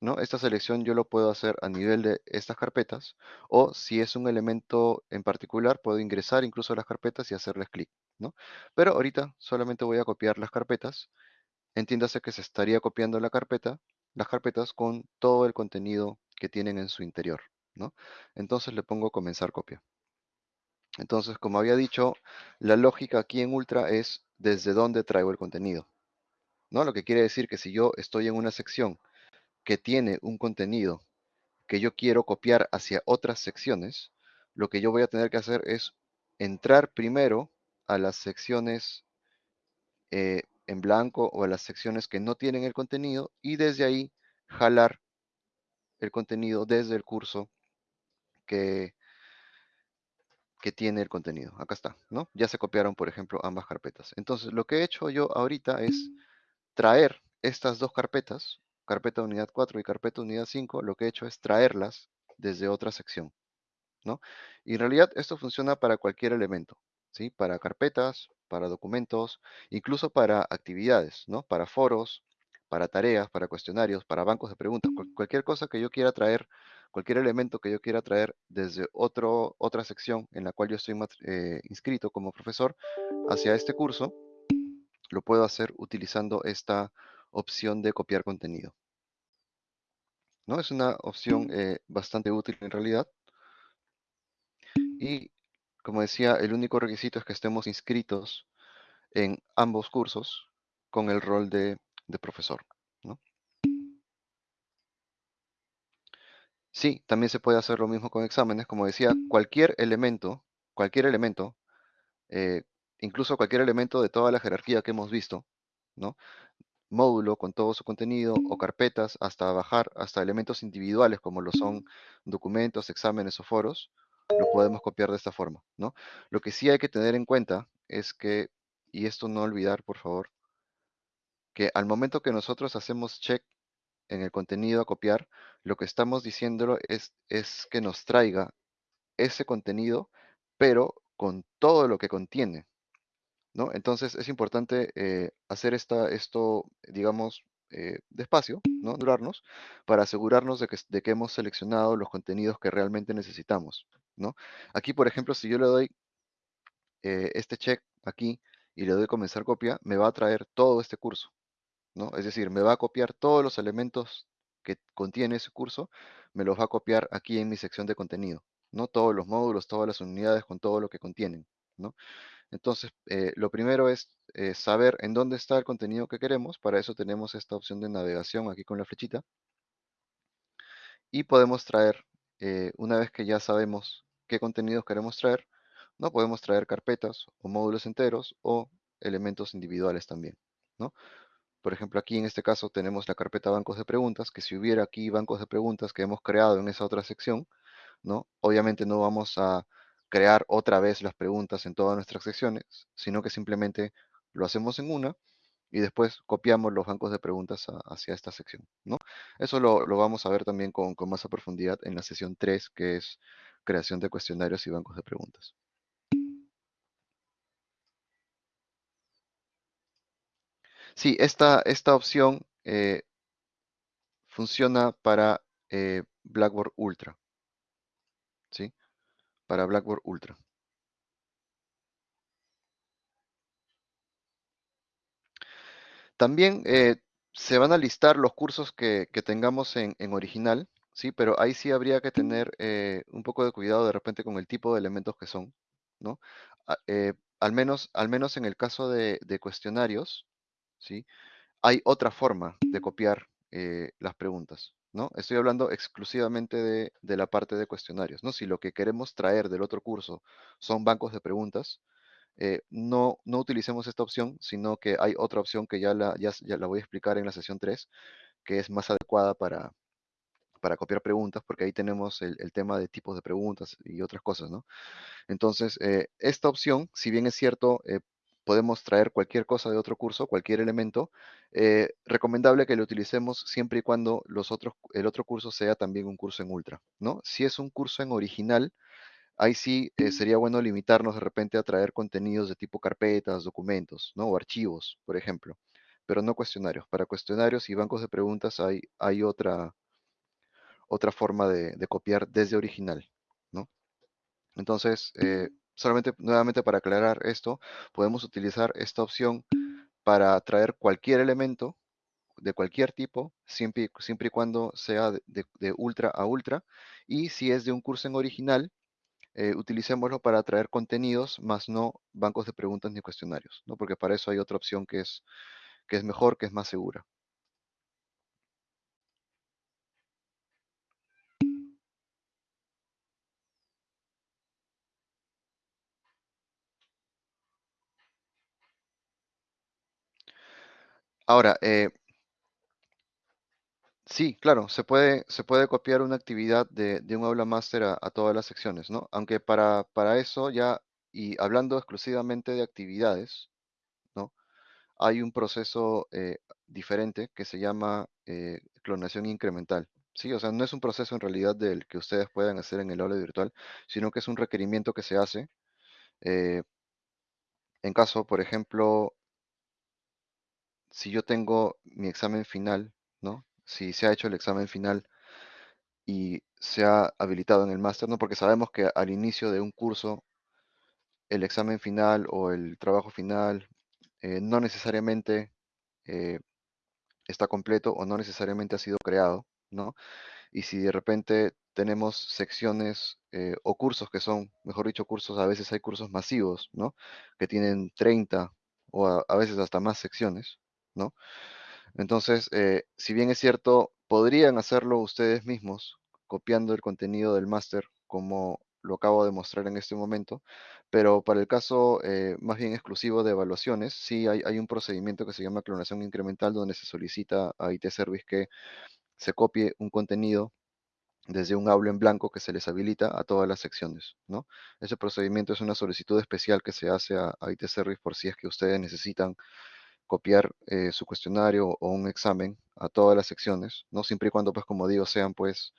A: ¿no? Esta selección yo lo puedo hacer a nivel de estas carpetas, o si es un elemento en particular, puedo ingresar incluso a las carpetas y hacerles clic, ¿no? Pero ahorita solamente voy a copiar las carpetas. Entiéndase que se estaría copiando la carpeta, las carpetas con todo el contenido que tienen en su interior, ¿no? Entonces le pongo comenzar copia. Entonces, como había dicho, la lógica aquí en Ultra es desde dónde traigo el contenido. ¿no? Lo que quiere decir que si yo estoy en una sección que tiene un contenido que yo quiero copiar hacia otras secciones, lo que yo voy a tener que hacer es entrar primero a las secciones eh, en blanco o a las secciones que no tienen el contenido y desde ahí jalar el contenido desde el curso que, que tiene el contenido. Acá está, ¿no? Ya se copiaron, por ejemplo, ambas carpetas. Entonces, lo que he hecho yo ahorita es traer estas dos carpetas, carpeta unidad 4 y carpeta unidad 5, lo que he hecho es traerlas desde otra sección, ¿no? Y en realidad esto funciona para cualquier elemento, ¿sí? Para carpetas, para documentos, incluso para actividades, ¿no? Para foros, para tareas, para cuestionarios, para bancos de preguntas, cualquier cosa que yo quiera traer, cualquier elemento que yo quiera traer desde otro, otra sección en la cual yo estoy eh, inscrito como profesor hacia este curso, lo puedo hacer utilizando esta opción de copiar contenido. ¿No? Es una opción eh, bastante útil en realidad. Y como decía, el único requisito es que estemos inscritos en ambos cursos con el rol de, profesor. ¿no? Sí, también se puede hacer lo mismo con exámenes. Como decía, cualquier elemento, cualquier elemento, eh, incluso cualquier elemento de toda la jerarquía que hemos visto, módulo con todo su contenido o carpetas hasta bajar hasta elementos individuales como lo son documentos, exámenes o foros, lo podemos copiar de esta forma, ¿no? Lo que sí hay que tener en cuenta es que, y esto no olvidar, por favor, que al momento que nosotros hacemos check en el contenido a copiar, lo que estamos diciéndolo es, es que nos traiga ese contenido, pero con todo lo que contiene, ¿no? Entonces es importante eh, hacer esta, esto, digamos, eh, despacio, ¿no? Durarnos, para asegurarnos de que, de que hemos seleccionado los contenidos que realmente necesitamos, ¿no? Aquí, por ejemplo, si yo le doy eh, este check aquí y le doy comenzar copia, me va a traer todo este curso, ¿no? Es decir, me va a copiar todos los elementos que contiene ese curso, me los va a copiar aquí en mi sección de contenido, ¿no? Todos los módulos, todas las unidades con todo lo que contienen, ¿no? Entonces, eh, lo primero es eh, saber en dónde está el contenido que queremos. Para eso tenemos esta opción de navegación aquí con la flechita. Y podemos traer, eh, una vez que ya sabemos qué contenidos queremos traer, ¿no? Podemos traer carpetas o módulos enteros o elementos individuales también, ¿no? Por ejemplo, aquí en este caso tenemos la carpeta bancos de preguntas, que si hubiera aquí bancos de preguntas que hemos creado en esa otra sección, ¿no? Obviamente no vamos a crear otra vez las preguntas en todas nuestras secciones, sino que simplemente lo hacemos en una y después copiamos los bancos de preguntas hacia esta sección. ¿no? Eso lo, vamos a ver también con, con, más profundidad en la sesión 3, que es creación de cuestionarios y bancos de preguntas. Sí, esta, esta opción eh, funciona para eh, Blackboard Ultra. ¿sí? para Blackboard Ultra. También eh, se van a listar los cursos que, tengamos en, original, ¿sí? Pero ahí sí habría que tener eh, un poco de cuidado de repente con el tipo de elementos que son, ¿no? Ah, eh, al, menos, al menos en el caso de, de, cuestionarios, ¿sí? Hay otra forma de copiar las preguntas, ¿no? Estoy hablando exclusivamente de, la parte de cuestionarios, ¿no? Si lo que queremos traer del otro curso son bancos de preguntas, eh, no, no utilicemos esta opción, sino que hay otra opción que ya la, ya, la voy a explicar en la sesión 3, que es más adecuada para, para copiar preguntas, porque ahí tenemos el, tema de tipos de preguntas y otras cosas, ¿no? Entonces, eh, esta opción, si bien es cierto, eh, podemos traer cualquier cosa de otro curso, cualquier elemento. Recomendable que lo utilicemos siempre y cuando los otros, el otro curso sea también un curso en ultra, ¿no? Si es un curso en original, ahí sí eh, sería bueno limitarnos de repente a traer contenidos de tipo carpetas, documentos, ¿no? O archivos, por ejemplo, pero no cuestionarios. Para cuestionarios y bancos de preguntas hay, hay otra, otra forma de, copiar desde original, ¿no? Entonces, eh, solamente nuevamente para aclarar esto, podemos utilizar esta opción para traer cualquier elemento de cualquier tipo, siempre, siempre y cuando sea de, ultra a ultra. Y si es de un curso en original, eh, utilicémoslo para traer contenidos, más no bancos de preguntas ni cuestionarios, ¿no? porque para eso hay otra opción que es, que es mejor, que es más segura. Ahora, eh, Sí, claro, se puede, se puede copiar una actividad de, de un aula máster a, todas las secciones, ¿no? Aunque para, para eso ya, y hablando exclusivamente de actividades, ¿no? Hay un proceso eh, diferente que se llama eh, clonación incremental. Sí, o sea, no es un proceso en realidad del que ustedes puedan hacer en el aula virtual, sino que es un requerimiento que se hace eh, en caso, por ejemplo, si yo tengo mi examen final. Si se ha hecho el examen final y se ha habilitado en el máster, ¿no? Porque sabemos que al inicio de un curso, el examen final o el trabajo final eh, no necesariamente eh, está completo o no necesariamente ha sido creado, ¿no? Y si de repente tenemos secciones eh, o cursos que son, mejor dicho, cursos, a veces hay cursos masivos, ¿no? Que tienen 30 o a, a veces hasta más secciones, ¿no? Entonces, eh, si bien es cierto, podrían hacerlo ustedes mismos, copiando el contenido del máster, como lo acabo de mostrar en este momento, pero para el caso eh, más bien exclusivo de evaluaciones, sí hay, un procedimiento que se llama clonación incremental, donde se solicita a IT Service que se copie un contenido desde un aula en blanco que se les habilita a todas las secciones, ¿no? Ese procedimiento es una solicitud especial que se hace a IT Service por si es que ustedes necesitan copiar eh, su cuestionario o un examen a todas las secciones, ¿no? Siempre y cuando, pues, como digo, sean, pues,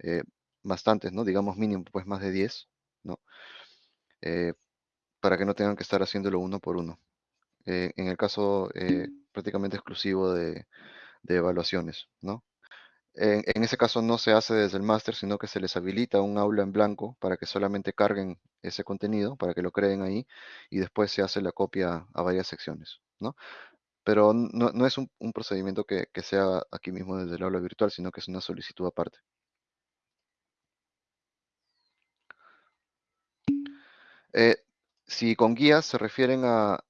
A: eh, bastantes, ¿no? Digamos mínimo, pues, más de 10, ¿no? Eh, para que no tengan que estar haciéndolo uno por uno. En el caso eh, prácticamente exclusivo de, de evaluaciones, ¿no? En, en ese caso no se hace desde el máster, sino que se les habilita un aula en blanco para que solamente carguen ese contenido, para que lo creen ahí, y después se hace la copia a varias secciones, Pero no, es un, procedimiento que, sea aquí mismo desde el aula virtual, sino que es una solicitud aparte. Eh, si con guías se refieren a,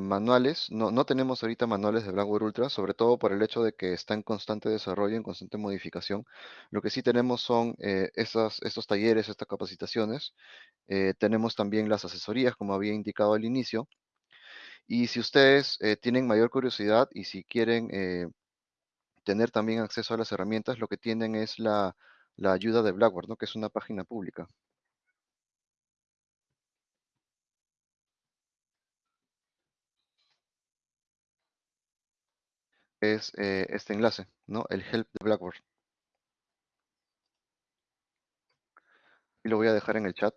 A: manuales, no, tenemos ahorita manuales de Blackboard Ultra, sobre todo por el hecho de que está en constante desarrollo, en constante modificación. Lo que sí tenemos son eh, estos talleres, estas capacitaciones. Eh, tenemos también las asesorías, como había indicado al inicio. Y si ustedes eh, tienen mayor curiosidad y si quieren eh, tener también acceso a las herramientas, lo que tienen es la, ayuda de Blackboard, ¿no? que es una página pública. Es eh, este enlace, ¿no? El help de Blackboard. Y lo voy a dejar en el chat.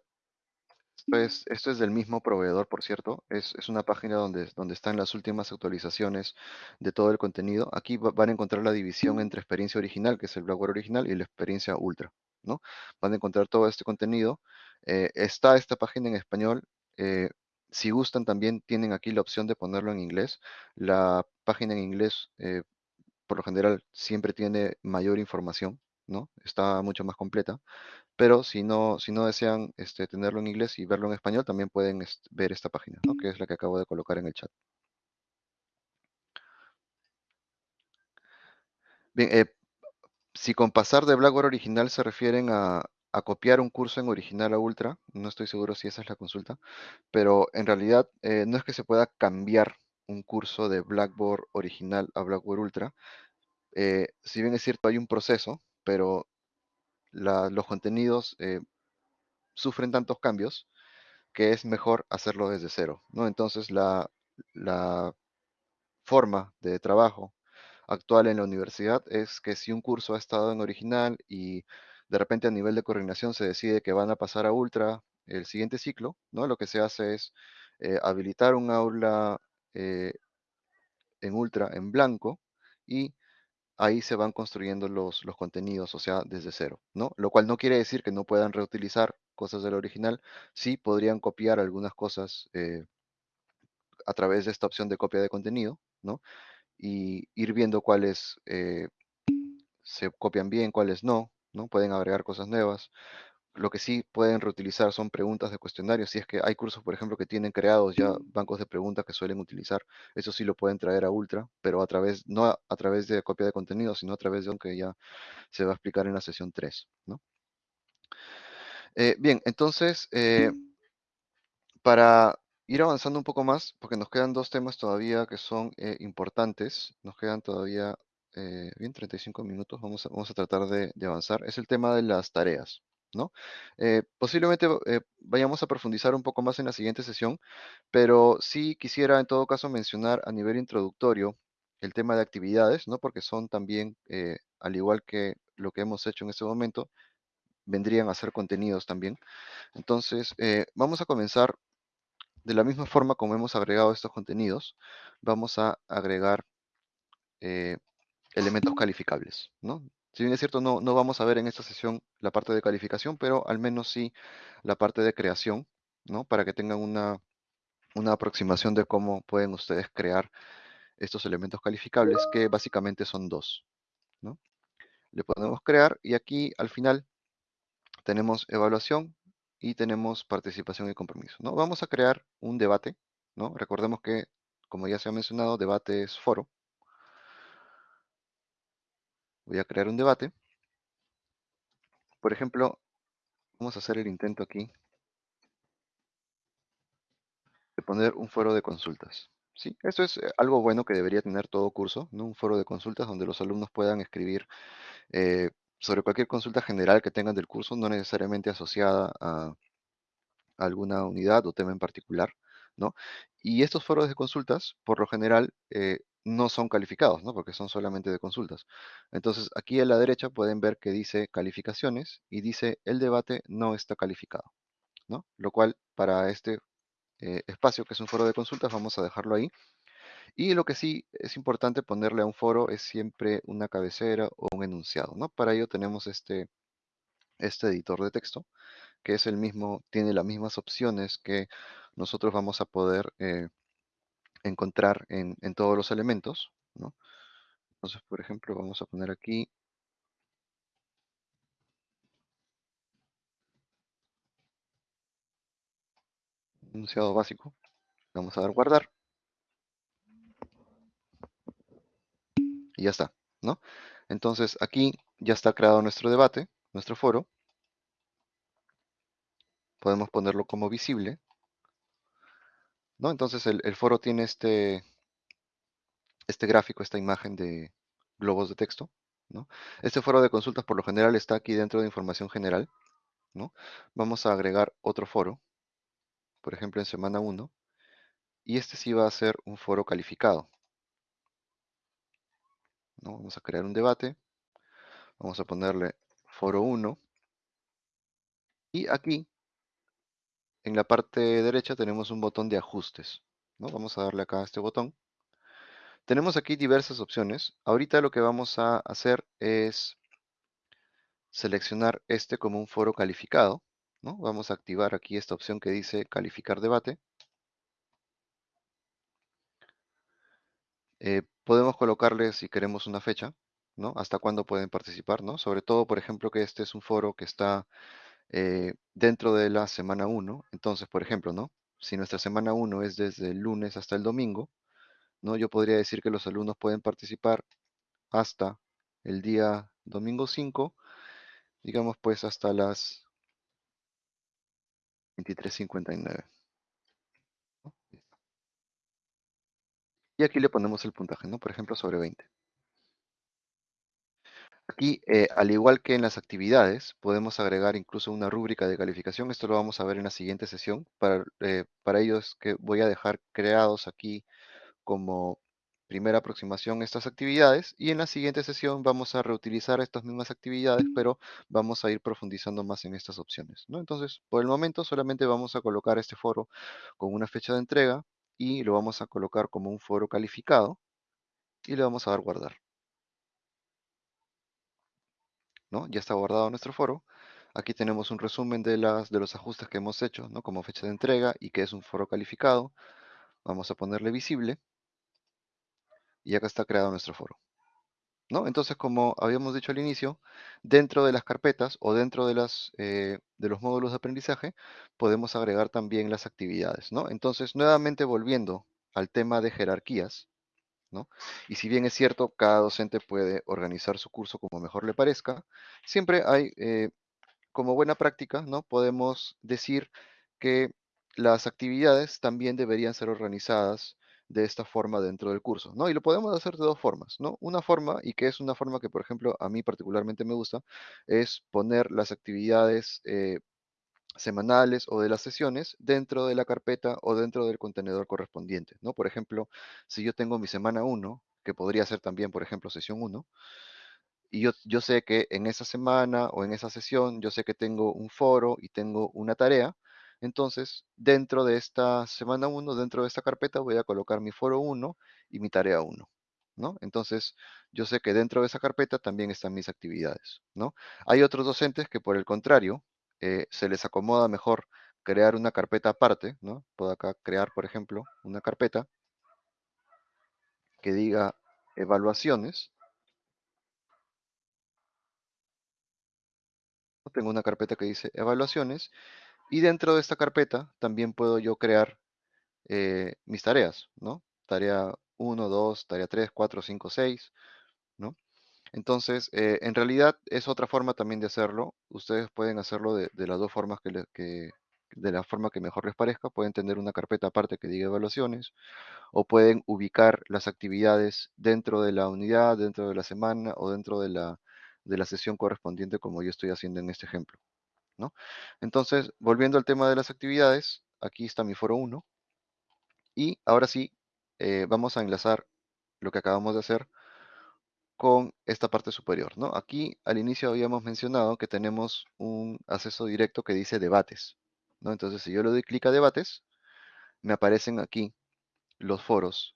A: Esto es, esto es del mismo proveedor, por cierto. Es, es una página donde, donde están las últimas actualizaciones de todo el contenido. Aquí va- van a encontrar la división entre experiencia original, que es el Blackboard original, y la experiencia ultra, ¿no? Van a encontrar todo este contenido. Eh, está esta página en español. eh, si gustan, también tienen aquí la opción de ponerlo en inglés. La página en inglés, eh, por lo general, siempre tiene mayor información, ¿no? Está mucho más completa. Pero si no, si no desean este, tenerlo en inglés y verlo en español, también pueden este, ver esta página. Que es la que acabo de colocar en el chat. Bien, eh, si con pasar de Blackboard original se refieren a, a copiar un curso en original a Ultra, no estoy seguro si esa es la consulta, pero en realidad eh, no es que se pueda cambiar un curso de Blackboard original a Blackboard Ultra. Eh, si bien es cierto, hay un proceso, pero los contenidos eh, sufren tantos cambios que es mejor hacerlo desde cero, ¿no? Entonces la, la forma de trabajo actual en la universidad es que si un curso ha estado en original y de repente a nivel de coordinación se decide que van a pasar a ultra el siguiente ciclo, ¿no? Lo que se hace es eh, habilitar un aula eh, en ultra en blanco y ahí se van construyendo los, los contenidos, o sea, desde cero, ¿no? Lo cual no quiere decir que no puedan reutilizar cosas del original, sí podrían copiar algunas cosas eh, a través de esta opción de copia de contenido, ¿no? Y ir viendo cuáles eh, se copian bien, cuáles no, ¿no? Pueden agregar cosas nuevas. Lo que sí pueden reutilizar son preguntas de cuestionarios. Si es que hay cursos, por ejemplo, que tienen creados ya bancos de preguntas que suelen utilizar, eso sí lo pueden traer a Ultra, pero a través, no a, través de copia de contenido, sino a través de un que ya se va a explicar en la sesión 3, ¿no? Eh, bien, entonces, eh, para ir avanzando un poco más, porque nos quedan dos temas todavía que son eh, importantes, nos quedan todavía bien, 35 minutos, vamos a, vamos a tratar de avanzar, es el tema de las tareas, ¿no? Eh, posiblemente eh, vayamos a profundizar un poco más en la siguiente sesión, pero sí quisiera en todo caso mencionar a nivel introductorio el tema de actividades, ¿no? Porque son también, eh, al igual que lo que hemos hecho en este momento, vendrían a ser contenidos también. Entonces, vamos a comenzar de la misma forma como hemos agregado estos contenidos, vamos a agregar elementos calificables, ¿no? Si bien es cierto, no, no vamos a ver en esta sesión la parte de calificación, pero al menos sí la parte de creación, ¿no? Para que tengan una, una aproximación de cómo pueden ustedes crear estos elementos calificables, que básicamente son dos, ¿no? Le podemos crear y aquí al final tenemos evaluación y tenemos participación y compromiso, ¿no? Vamos a crear un debate, ¿no? Recordemos que, como ya se ha mencionado, debate es foro. Voy a crear un debate. Por ejemplo, vamos a hacer el intento aquí de poner un foro de consultas. ¿sí? Esto es eh, algo bueno que debería tener todo curso, ¿no? un foro de consultas donde los alumnos puedan escribir eh, sobre cualquier consulta general que tengan del curso, no necesariamente asociada a alguna unidad o tema en particular. ¿no? Y estos foros de consultas, por lo general, eh, no son calificados, ¿no? Porque son solamente de consultas. Entonces, aquí a la derecha pueden ver que dice calificaciones y dice el debate no está calificado, ¿no? Lo cual para este eh, espacio que es un foro de consultas vamos a dejarlo ahí. Y lo que sí es importante ponerle a un foro es siempre una cabecera o un enunciado, ¿no? Para ello tenemos este, este editor de texto, que es el mismo, tiene las mismas opciones que nosotros vamos a poder eh, encontrar en, en, todos los elementos, ¿no? Entonces, por ejemplo, vamos a poner aquí enunciado básico. Vamos a dar guardar. Y ya está, ¿no? Entonces, aquí ya está creado nuestro debate, nuestro foro. Podemos ponerlo como visible. ¿No? Entonces el, foro tiene este, este gráfico, esta imagen de globos de texto. ¿no? Este foro de consultas por lo general está aquí dentro de información general. ¿no? Vamos a agregar otro foro, por ejemplo en semana 1, y este sí va a ser un foro calificado. ¿no? Vamos a crear un debate, vamos a ponerle foro 1, y aquí en la parte derecha tenemos un botón de ajustes. ¿no? Vamos a darle acá a este botón. Tenemos aquí diversas opciones. Ahorita lo que vamos a hacer es seleccionar este como un foro calificado. ¿no? Vamos a activar aquí esta opción que dice calificar debate. Eh, podemos colocarle si queremos una fecha, ¿no? Hasta cuándo pueden participar, ¿no? Sobre todo, por ejemplo, que este es un foro que está eh, dentro de la semana 1. Entonces, por ejemplo, ¿no? Si nuestra semana 1 es desde el lunes hasta el domingo, ¿no? Yo podría decir que los alumnos pueden participar hasta el día domingo 5, digamos pues hasta las 23.59. Y aquí le ponemos el puntaje, ¿no? Por ejemplo, sobre 20. Aquí, eh, al igual que en las actividades, podemos agregar incluso una rúbrica de calificación. Esto lo vamos a ver en la siguiente sesión. Para, eh, ello es que voy a dejar creados aquí como primera aproximación estas actividades y en la siguiente sesión vamos a reutilizar estas mismas actividades, pero vamos a ir profundizando más en estas opciones. ¿no? Entonces, por el momento solamente vamos a colocar este foro con una fecha de entrega y lo vamos a colocar como un foro calificado y le vamos a dar guardar. ¿No? Ya está guardado nuestro foro. Aquí tenemos un resumen de, las, de los ajustes que hemos hecho, ¿no? Como fecha de entrega y que es un foro calificado. Vamos a ponerle visible. Y acá está creado nuestro foro. ¿No? Entonces, como habíamos dicho al inicio, dentro de las carpetas o dentro de, las, eh, de los módulos de aprendizaje, podemos agregar también las actividades, ¿no? Entonces, nuevamente volviendo al tema de jerarquías, Y si bien es cierto, cada docente puede organizar su curso como mejor le parezca, siempre hay, eh, como buena práctica, ¿no? Podemos decir que las actividades también deberían ser organizadas de esta forma dentro del curso, ¿no? Y lo podemos hacer de dos formas, ¿no? Una forma, y que es una forma que, por ejemplo, a mí particularmente me gusta, es poner las actividades eh, semanales o de las sesiones dentro de la carpeta o dentro del contenedor correspondiente, ¿no? Por ejemplo, si yo tengo mi semana 1, que podría ser también, por ejemplo, sesión 1, y yo, yo sé que en esa semana o en esa sesión, yo sé que tengo un foro y tengo una tarea, entonces dentro de esta semana 1, dentro de esta carpeta, voy a colocar mi foro 1 y mi tarea 1. ¿No? Entonces, yo sé que dentro de esa carpeta también están mis actividades, ¿no? Hay otros docentes que por el contrario, eh, se les acomoda mejor crear una carpeta aparte, ¿no? Puedo acá crear, por ejemplo, una carpeta que diga evaluaciones. Tengo una carpeta que dice evaluaciones y dentro de esta carpeta también puedo yo crear eh, mis tareas, ¿no? Tarea 1, 2, tarea 3, 4, 5, 6, ¿no? Entonces, eh, en realidad es otra forma también de hacerlo. Ustedes pueden hacerlo de, las dos formas que, de la forma que mejor les parezca. Pueden tener una carpeta aparte que diga evaluaciones o pueden ubicar las actividades dentro de la unidad, dentro de la semana o dentro de la, de la sesión correspondiente como yo estoy haciendo en este ejemplo. ¿no? Entonces, volviendo al tema de las actividades, aquí está mi foro 1 y ahora sí, eh, vamos a enlazar lo que acabamos de hacer con esta parte superior, ¿no? Aquí al inicio habíamos mencionado que tenemos un acceso directo que dice debates, ¿no? Entonces, si yo le doy clic a debates, me aparecen aquí los foros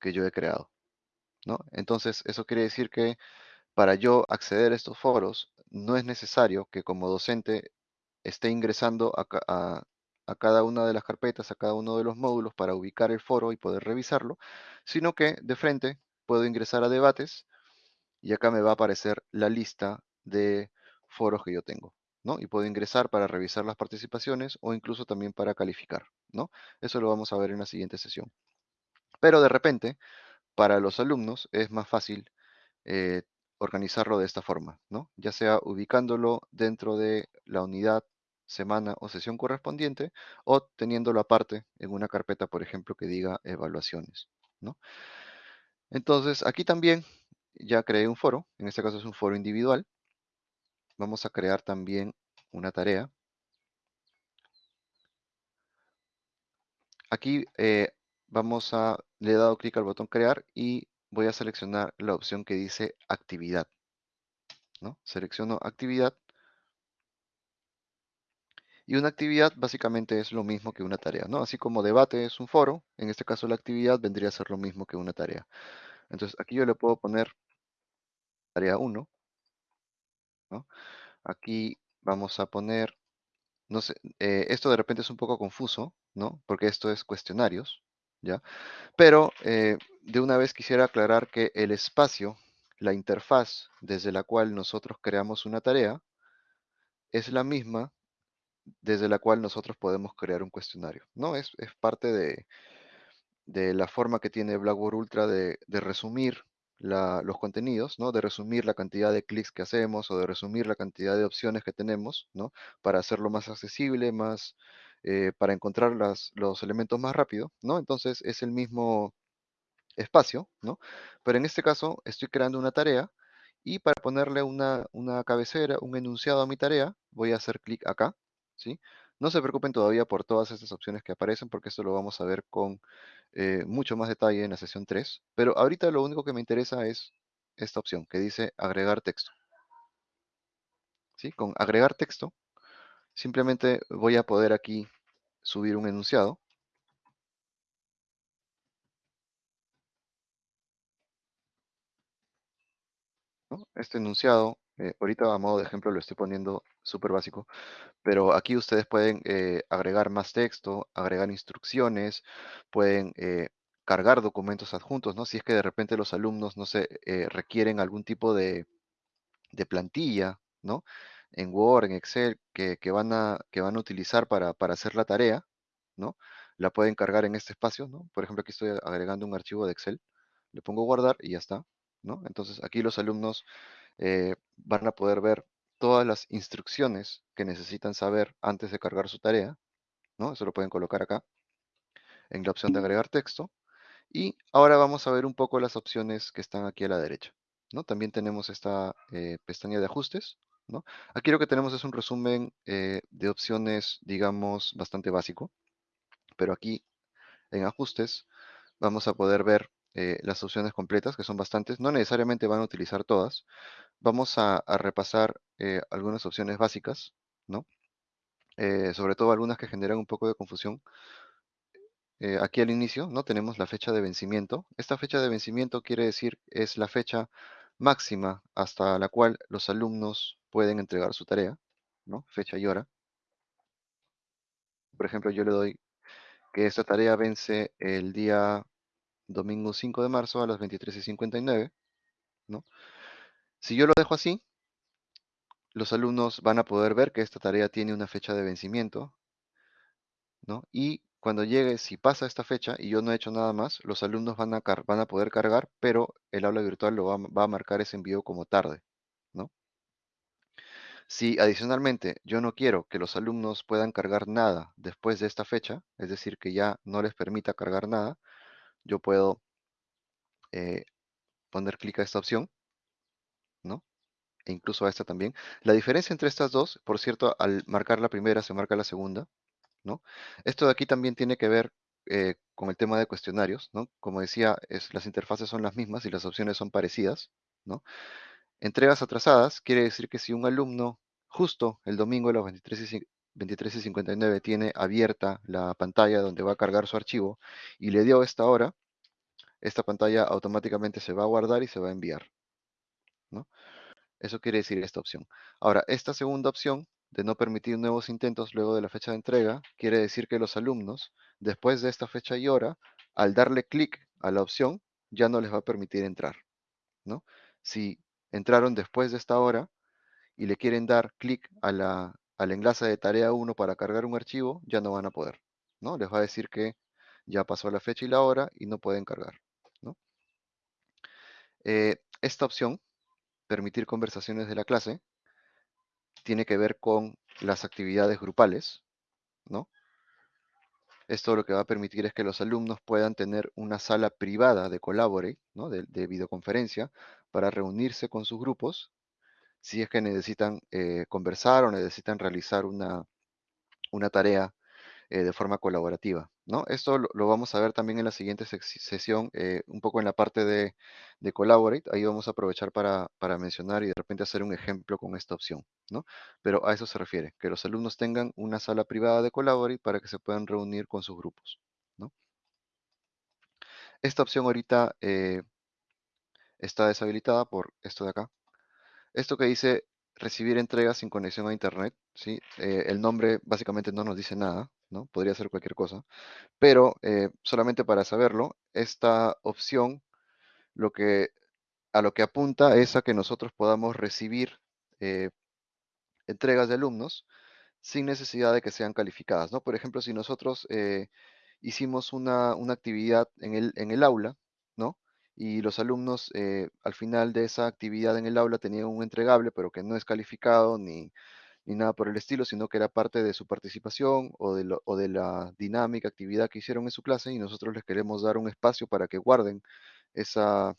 A: que yo he creado, ¿no? Entonces, eso quiere decir que para yo acceder a estos foros, no es necesario que como docente esté ingresando a, a cada una de las carpetas, a cada uno de los módulos para ubicar el foro y poder revisarlo, sino que de frente puedo ingresar a debates y acá me va a aparecer la lista de foros que yo tengo, ¿no? Y puedo ingresar para revisar las participaciones o incluso también para calificar, ¿no? Eso lo vamos a ver en la siguiente sesión. Pero de repente, para los alumnos es más fácil eh, organizarlo de esta forma, ¿no? Ya sea ubicándolo dentro de la unidad, semana o sesión correspondiente o teniéndolo aparte en una carpeta, por ejemplo, que diga evaluaciones, ¿no? Entonces, aquí también ya creé un foro, en este caso es un foro individual. Vamos a crear también una tarea. Aquí eh, vamos a, le he dado clic al botón crear y voy a seleccionar la opción que dice actividad. ¿no? Selecciono actividad. Y una actividad básicamente es lo mismo que una tarea, ¿no? Así como debate es un foro, en este caso la actividad vendría a ser lo mismo que una tarea. Entonces aquí yo le puedo poner tarea 1. Aquí vamos a poner, no sé, eh, esto de repente es un poco confuso, ¿no? Porque esto es cuestionarios, ¿ya? Pero eh, de una vez quisiera aclarar que el espacio, la interfaz desde la cual nosotros creamos una tarea, es la misma desde la cual nosotros podemos crear un cuestionario, ¿no? Es, es parte de, de la forma que tiene Blackboard Ultra de, resumir los contenidos, ¿no? De resumir la cantidad de clics que hacemos o de resumir la cantidad de opciones que tenemos, ¿no? Para hacerlo más accesible, más, eh, para encontrar los elementos más rápido, ¿no? Entonces es el mismo espacio, ¿no? Pero en este caso estoy creando una tarea y para ponerle una, una cabecera, un enunciado a mi tarea, voy a hacer clic acá, ¿sí? No se preocupen todavía por todas estas opciones que aparecen porque esto lo vamos a ver con eh, mucho más detalle en la sesión 3. Pero ahorita lo único que me interesa es esta opción que dice agregar texto. ¿Sí? Con agregar texto, simplemente voy a poder aquí subir un enunciado. Este enunciado, eh, ahorita a modo de ejemplo lo estoy poniendo súper básico, pero aquí ustedes pueden eh, agregar más texto, agregar instrucciones, pueden eh, cargar documentos adjuntos, ¿no? Si es que de repente los alumnos, no sé, eh, requieren algún tipo de, plantilla, ¿no? En Word, en Excel, que, van, a, que van a utilizar para, para, hacer la tarea, ¿no? La pueden cargar en este espacio, ¿no? Por ejemplo, aquí estoy agregando un archivo de Excel, le pongo guardar y ya está, ¿no? Entonces aquí los alumnos van a poder ver todas las instrucciones que necesitan saber antes de cargar su tarea, ¿no? Eso lo pueden colocar acá, en la opción de agregar texto. Y ahora vamos a ver un poco las opciones que están aquí a la derecha. ¿no? También tenemos esta eh, pestaña de ajustes. ¿no? Aquí lo que tenemos es un resumen eh, de opciones, digamos, bastante básico. Pero aquí en ajustes vamos a poder ver eh, las opciones completas, que son bastantes. No necesariamente van a utilizar todas. Vamos a, repasar algunas opciones básicas, ¿no? sobre todo algunas que generan un poco de confusión. Eh, aquí al inicio, ¿no? Tenemos la fecha de vencimiento. Esta fecha de vencimiento quiere decir es la fecha máxima hasta la cual los alumnos pueden entregar su tarea, ¿no? Fecha y hora. Por ejemplo, yo le doy que esta tarea vence el día domingo 5 de marzo a las 23:59, ¿no? Si yo lo dejo así, los alumnos van a poder ver que esta tarea tiene una fecha de vencimiento, ¿no? Y cuando llegue, si pasa esta fecha y yo no he hecho nada más, los alumnos van a, van a poder cargar, pero el aula virtual lo va, a marcar ese envío como tarde, ¿no? Si adicionalmente yo no quiero que los alumnos puedan cargar nada después de esta fecha, es decir, que ya no les permita cargar nada, yo puedo eh, poner clic a esta opción, ¿no? E incluso a esta también. La diferencia entre estas dos, por cierto, al marcar la primera se marca la segunda, esto de aquí también tiene que ver eh, con el tema de cuestionarios, ¿no? Como decía, las interfaces son las mismas y las opciones son parecidas, ¿no? Entregas atrasadas quiere decir que si un alumno justo el domingo a las 23 y, 59 tiene abierta la pantalla donde va a cargar su archivo y le dio esta hora, esta pantalla automáticamente se va a guardar y se va a enviar. Eso quiere decir esta opción. Ahora, esta segunda opción de no permitir nuevos intentos luego de la fecha de entrega, quiere decir que los alumnos, después de esta fecha y hora, al darle clic a la opción, ya no les va a permitir entrar. ¿no? Si entraron después de esta hora y le quieren dar clic a la, al enlace de tarea 1 para cargar un archivo, ya no van a poder. ¿no? Les va a decir que ya pasó la fecha y la hora y no pueden cargar. ¿no? Eh, esta opción, permitir conversaciones de la clase, tiene que ver con las actividades grupales, ¿no? Esto lo que va a permitir es que los alumnos puedan tener una sala privada de Collaborate, ¿no? de, videoconferencia, para reunirse con sus grupos si es que necesitan eh, conversar o necesitan realizar una, una tarea eh, de forma colaborativa. ¿No? Esto lo, vamos a ver también en la siguiente sesión, eh, un poco en la parte de, Collaborate. Ahí vamos a aprovechar para, mencionar y de repente hacer un ejemplo con esta opción. ¿no? Pero a eso se refiere, que los alumnos tengan una sala privada de Collaborate para que se puedan reunir con sus grupos. ¿no? Esta opción ahorita eh, está deshabilitada por esto de acá. Esto que dice recibir entregas sin conexión a Internet, ¿sí? el nombre básicamente no nos dice nada, Podría ser cualquier cosa. Pero eh, solamente para saberlo, esta opción lo que, a lo que apunta es a que nosotros podamos recibir eh, entregas de alumnos sin necesidad de que sean calificadas, ¿no? Por ejemplo, si nosotros eh, hicimos una, actividad en el, en el aula, ¿no? Y los alumnos al final de esa actividad en el aula tenían un entregable, pero que no es calificado ni, ni nada por el estilo, sino que era parte de su participación o de, la dinámica, actividad que hicieron en su clase y nosotros les queremos dar un espacio para que guarden ese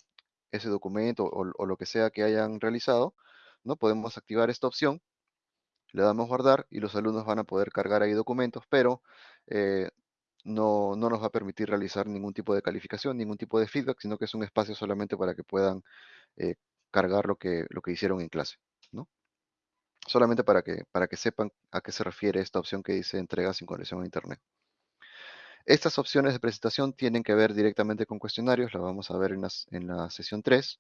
A: documento o, lo que sea que hayan realizado, ¿no? Podemos activar esta opción, le damos guardar y los alumnos van a poder cargar ahí documentos, pero eh, no, nos va a permitir realizar ningún tipo de calificación, ningún tipo de feedback, sino que es un espacio solamente para que puedan eh, cargar lo que, hicieron en clase. Solamente para que, para que sepan a qué se refiere esta opción que dice entrega sin conexión a Internet. Estas opciones de presentación tienen que ver directamente con cuestionarios, la vamos a ver en, en la sesión 3.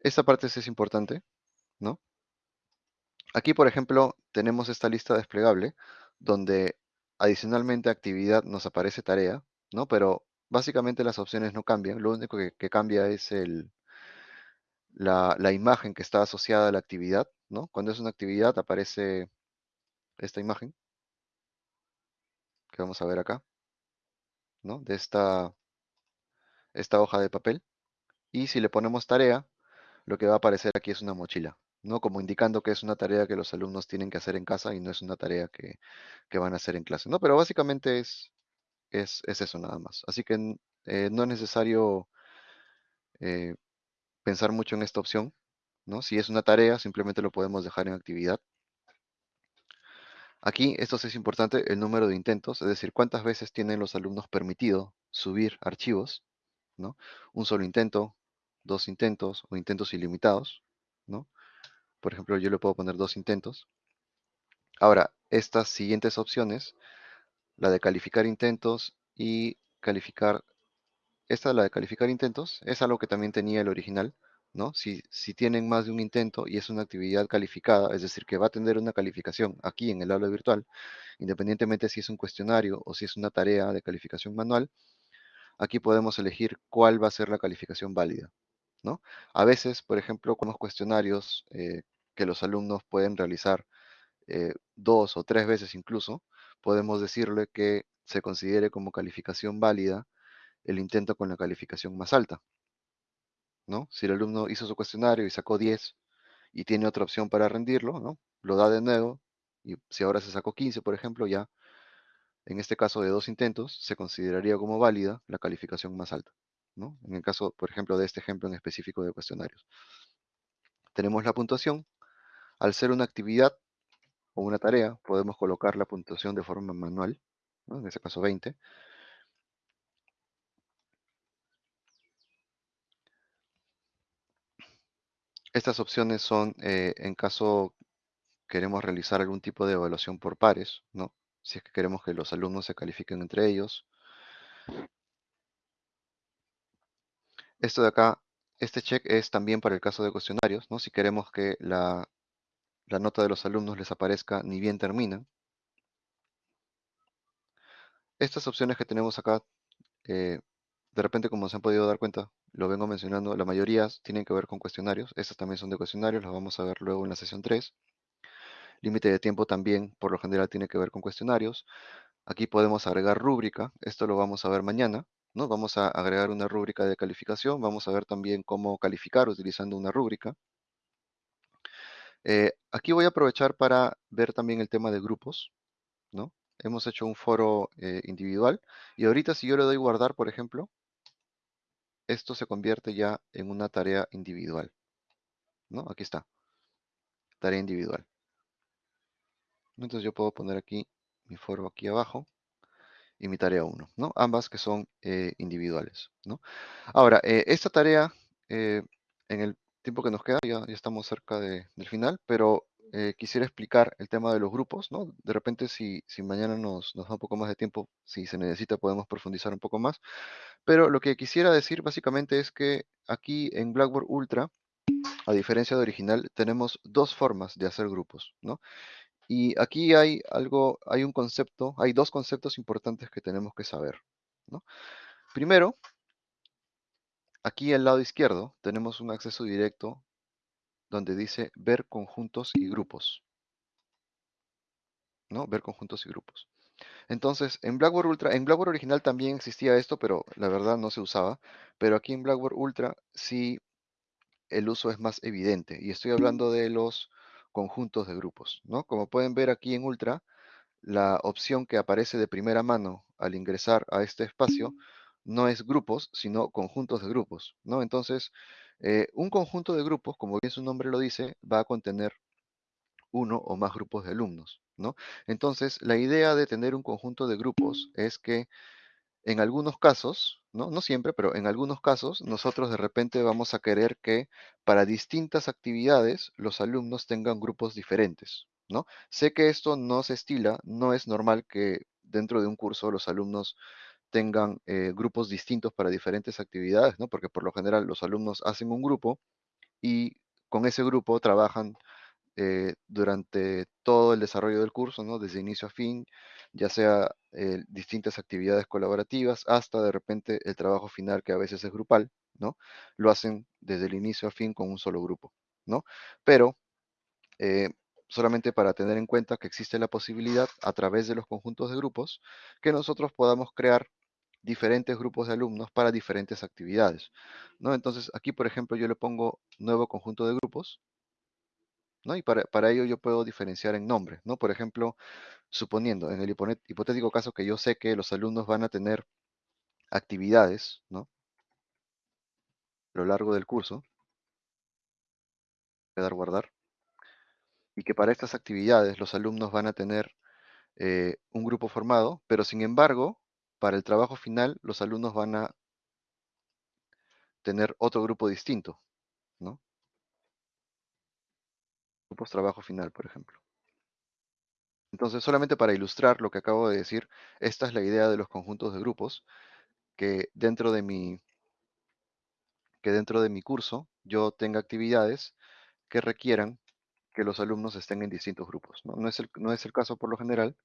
A: Esta parte es importante, ¿no? Aquí, por ejemplo, tenemos esta lista desplegable, donde adicionalmente a actividad nos aparece tarea, ¿no? Pero básicamente las opciones no cambian, lo único que cambia es el, la, imagen que está asociada a la actividad, Cuando es una actividad aparece esta imagen que vamos a ver acá, ¿no? De esta, esta hoja de papel. Y si le ponemos tarea, lo que va a aparecer aquí es una mochila, ¿no? Como indicando que es una tarea que los alumnos tienen que hacer en casa y no es una tarea que, van a hacer en clase, ¿no? Pero básicamente es, eso nada más. Así que eh, no es necesario eh, pensar mucho en esta opción, ¿no? Si es una tarea, simplemente lo podemos dejar en actividad. Aquí, esto es importante, el número de intentos, es decir, cuántas veces tienen los alumnos permitido subir archivos, ¿no? Un solo intento, dos intentos o intentos ilimitados, ¿no? Por ejemplo, yo le puedo poner dos intentos. Ahora, estas siguientes opciones, la de calificar intentos y calificar, esta la de calificar intentos, es algo que también tenía el original, ¿no? Si, tienen más de un intento y es una actividad calificada, es decir, que va a tener una calificación aquí en el aula virtual, independientemente si es un cuestionario o si es una tarea de calificación manual, aquí podemos elegir cuál va a ser la calificación válida, ¿no? A veces, por ejemplo, con los cuestionarios eh, que los alumnos pueden realizar eh, dos o tres veces incluso, podemos decirle que se considere como calificación válida el intento con la calificación más alta. ¿No? Si el alumno hizo su cuestionario y sacó 10 y tiene otra opción para rendirlo, ¿no? Lo da de nuevo y si ahora se sacó 15, por ejemplo, ya en este caso de dos intentos se consideraría como válida la calificación más alta, ¿no? En el caso, por ejemplo, de este ejemplo en específico de cuestionarios. Tenemos la puntuación. Al ser una actividad o una tarea, podemos colocar la puntuación de forma manual, en este caso 20. Estas opciones son eh, en caso queremos realizar algún tipo de evaluación por pares, ¿no? Si es que queremos que los alumnos se califiquen entre ellos. Esto de acá, este check es también para el caso de cuestionarios, ¿no? Si queremos que la, la nota de los alumnos les aparezca ni bien terminan. Estas opciones que tenemos acá, eh, de repente como se han podido dar cuenta, lo vengo mencionando, la mayoría tienen que ver con cuestionarios. Estas también son de cuestionarios, las vamos a ver luego en la sesión 3. Límite de tiempo también, por lo general, tiene que ver con cuestionarios. Aquí podemos agregar rúbrica, esto lo vamos a ver mañana. ¿no? Vamos a agregar una rúbrica de calificación, vamos a ver también cómo calificar utilizando una rúbrica. Eh, aquí voy a aprovechar para ver también el tema de grupos. ¿no? Hemos hecho un foro eh, individual y ahorita si yo le doy guardar, por ejemplo, esto se convierte ya en una tarea individual. ¿no? Aquí está. Tarea individual. Entonces yo puedo poner aquí mi foro aquí abajo y mi tarea 1, ¿no? Ambas que son eh, individuales, ¿no? Ahora, eh, esta tarea, eh, en el tiempo que nos queda, ya, ya estamos cerca del final, pero quisiera explicar el tema de los grupos, ¿no? De repente, si, si mañana nos, nos da un poco más de tiempo, si se necesita, podemos profundizar un poco más. Pero lo que quisiera decir básicamente es que aquí en Blackboard Ultra, a diferencia de original, tenemos dos formas de hacer grupos, ¿no? Y aquí hay algo, hay un concepto, hay dos conceptos importantes que tenemos que saber. Primero, aquí al lado izquierdo tenemos un acceso directo donde dice ver conjuntos y grupos. ¿no? Ver conjuntos y grupos. Entonces, en Blackboard Ultra, en Blackboard original también existía esto, pero la verdad no se usaba. Pero aquí en Blackboard Ultra sí el uso es más evidente. Y estoy hablando de los conjuntos de grupos, ¿no? Como pueden ver aquí en Ultra, la opción que aparece de primera mano al ingresar a este espacio no es grupos, sino conjuntos de grupos, ¿no? Entonces, eh, un conjunto de grupos, como bien su nombre lo dice, va a contener uno o más grupos de alumnos, ¿no? Entonces, la idea de tener un conjunto de grupos es que en algunos casos, ¿no? no siempre, pero en algunos casos, nosotros de repente vamos a querer que para distintas actividades los alumnos tengan grupos diferentes. ¿no? Sé que esto no se estila, no es normal que dentro de un curso los alumnos tengan eh, grupos distintos para diferentes actividades, ¿no? porque por lo general los alumnos hacen un grupo y con ese grupo trabajan eh, durante todo el desarrollo del curso, ¿no? desde inicio a fin, ya sea eh, distintas actividades colaborativas hasta de repente el trabajo final que a veces es grupal, ¿no? Lo hacen desde el inicio a fin con un solo grupo, ¿no? Pero solamente para tener en cuenta que existe la posibilidad a través de los conjuntos de grupos que nosotros podamos crear diferentes grupos de alumnos para diferentes actividades, ¿no? Entonces aquí, por ejemplo, yo le pongo nuevo conjunto de grupos, ¿no? Y para, para ello yo puedo diferenciar en nombre, ¿no? Por ejemplo, suponiendo en el hipotético caso que yo sé que los alumnos van a tener actividades, ¿no? A lo largo del curso. Voy a dar guardar. Y que para estas actividades los alumnos van a tener eh, un grupo formado, pero sin embargo, para el trabajo final los alumnos van a tener otro grupo distinto, ¿no? Grupos trabajo final, por ejemplo. Entonces, solamente para ilustrar lo que acabo de decir, esta es la idea de los conjuntos de grupos, que dentro de mi, que dentro de mi curso yo tenga actividades que requieran que los alumnos estén en distintos grupos. No, es, el, no es el caso por lo general.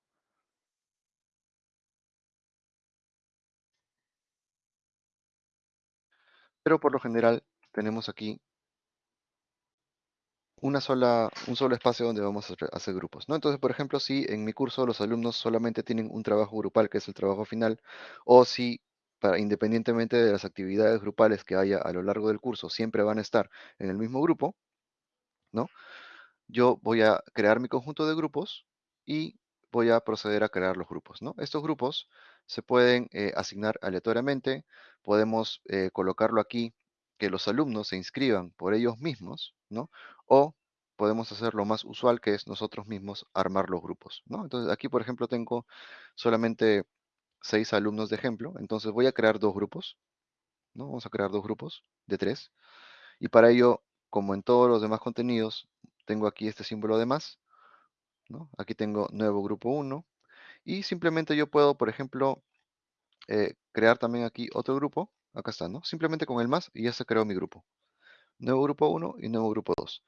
A: Pero por lo general tenemos aquí una sola, un solo espacio donde vamos a hacer grupos. ¿no? Entonces, por ejemplo, si en mi curso los alumnos solamente tienen un trabajo grupal, que es el trabajo final, o si para, independientemente de las actividades grupales que haya a lo largo del curso, siempre van a estar en el mismo grupo, ¿no? Yo voy a crear mi conjunto de grupos y voy a proceder a crear los grupos, ¿no? Estos grupos se pueden eh, asignar aleatoriamente, podemos eh, colocarlo aquí, que los alumnos se inscriban por ellos mismos, ¿no? O podemos hacer lo más usual, que es nosotros mismos armar los grupos, ¿no? Entonces aquí, por ejemplo, tengo solamente seis alumnos de ejemplo, entonces voy a crear dos grupos, ¿no? Vamos a crear dos grupos de tres, y para ello, como en todos los demás contenidos, tengo aquí este símbolo de más, ¿no? Aquí tengo nuevo grupo 1, y simplemente yo puedo, por ejemplo, eh, crear también aquí otro grupo, acá está, ¿no? Simplemente con el más y ya se creó mi grupo. Nuevo grupo 1 y nuevo grupo 2.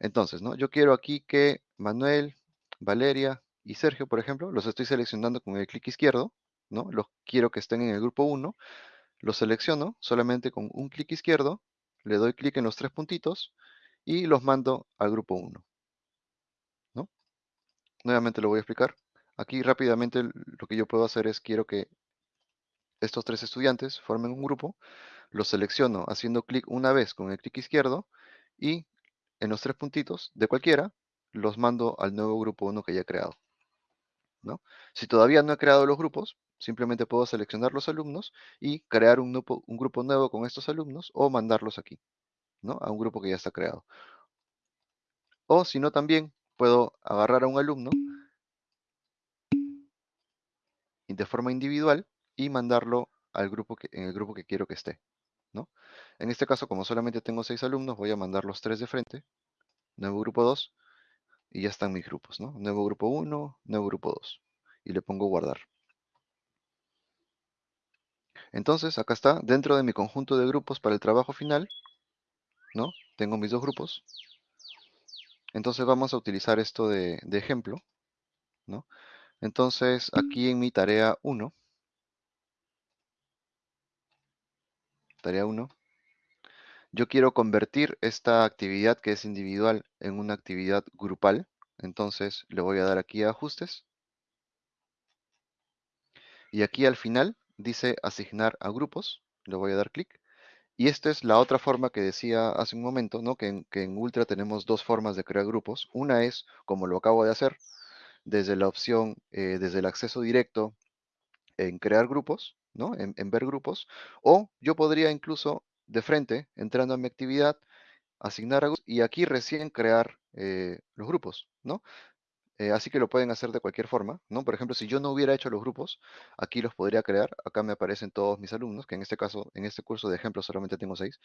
A: Entonces, ¿no? Yo quiero aquí que Manuel, Valeria y Sergio, por ejemplo, los estoy seleccionando con el clic izquierdo, ¿no? Los quiero que estén en el grupo 1, los selecciono solamente con un clic izquierdo, le doy clic en los tres puntitos y los mando al grupo 1. ¿no? Nuevamente lo voy a explicar. Aquí rápidamente lo que yo puedo hacer es quiero que estos tres estudiantes formen un grupo, los selecciono haciendo clic una vez con el clic izquierdo y en los tres puntitos de cualquiera los mando al nuevo grupo 1 que ya he creado. ¿no? Si todavía no he creado los grupos, simplemente puedo seleccionar los alumnos y crear un grupo, un grupo nuevo con estos alumnos o mandarlos aquí, ¿no? a un grupo que ya está creado. O si no, también puedo agarrar a un alumno de forma individual y mandarlo al grupo que, en el grupo que quiero que esté. ¿no? En este caso, como solamente tengo seis alumnos, voy a mandar los tres de frente, nuevo grupo 2, y ya están mis grupos. ¿no? Nuevo grupo 1, nuevo grupo 2. Y le pongo guardar. Entonces, acá está, dentro de mi conjunto de grupos para el trabajo final, ¿no? Tengo mis dos grupos. Entonces vamos a utilizar esto de, de ejemplo, ¿no? Entonces, aquí en mi tarea 1, tarea 1, yo quiero convertir esta actividad que es individual en una actividad grupal. Entonces, le voy a dar aquí a ajustes. Y aquí al final dice asignar a grupos. Le voy a dar clic. Y esta es la otra forma que decía hace un momento, ¿no? que, en, Ultra tenemos dos formas de crear grupos. Una es, como lo acabo de hacer, desde la opción, eh, desde el acceso directo en crear grupos, ¿no? En, ver grupos, o yo podría incluso de frente, entrando a mi actividad, asignar a y aquí recién crear eh, los grupos, ¿no? Eh, así que lo pueden hacer de cualquier forma, ¿no? Por ejemplo, si yo no hubiera hecho los grupos, aquí los podría crear, acá me aparecen todos mis alumnos, que en este caso, en este curso de ejemplo solamente tengo seis,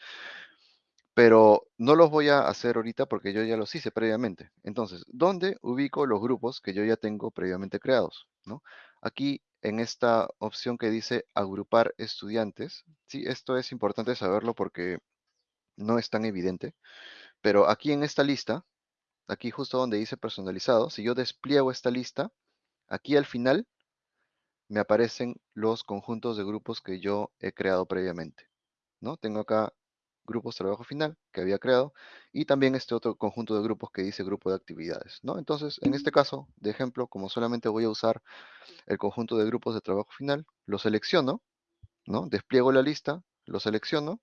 A: pero no los voy a hacer ahorita porque yo ya los hice previamente. Entonces, ¿dónde ubico los grupos que yo ya tengo previamente creados? ¿no? Aquí en esta opción que dice agrupar estudiantes, sí, esto es importante saberlo porque no es tan evidente, pero aquí en esta lista, aquí justo donde dice personalizado, si yo despliego esta lista, aquí al final me aparecen los conjuntos de grupos que yo he creado previamente. ¿no? Tengo acá grupos trabajo final que había creado y también este otro conjunto de grupos que dice grupo de actividades. ¿no? Entonces, en este caso, de ejemplo, como solamente voy a usar el conjunto de grupos de trabajo final, lo selecciono, ¿no? despliego la lista, lo selecciono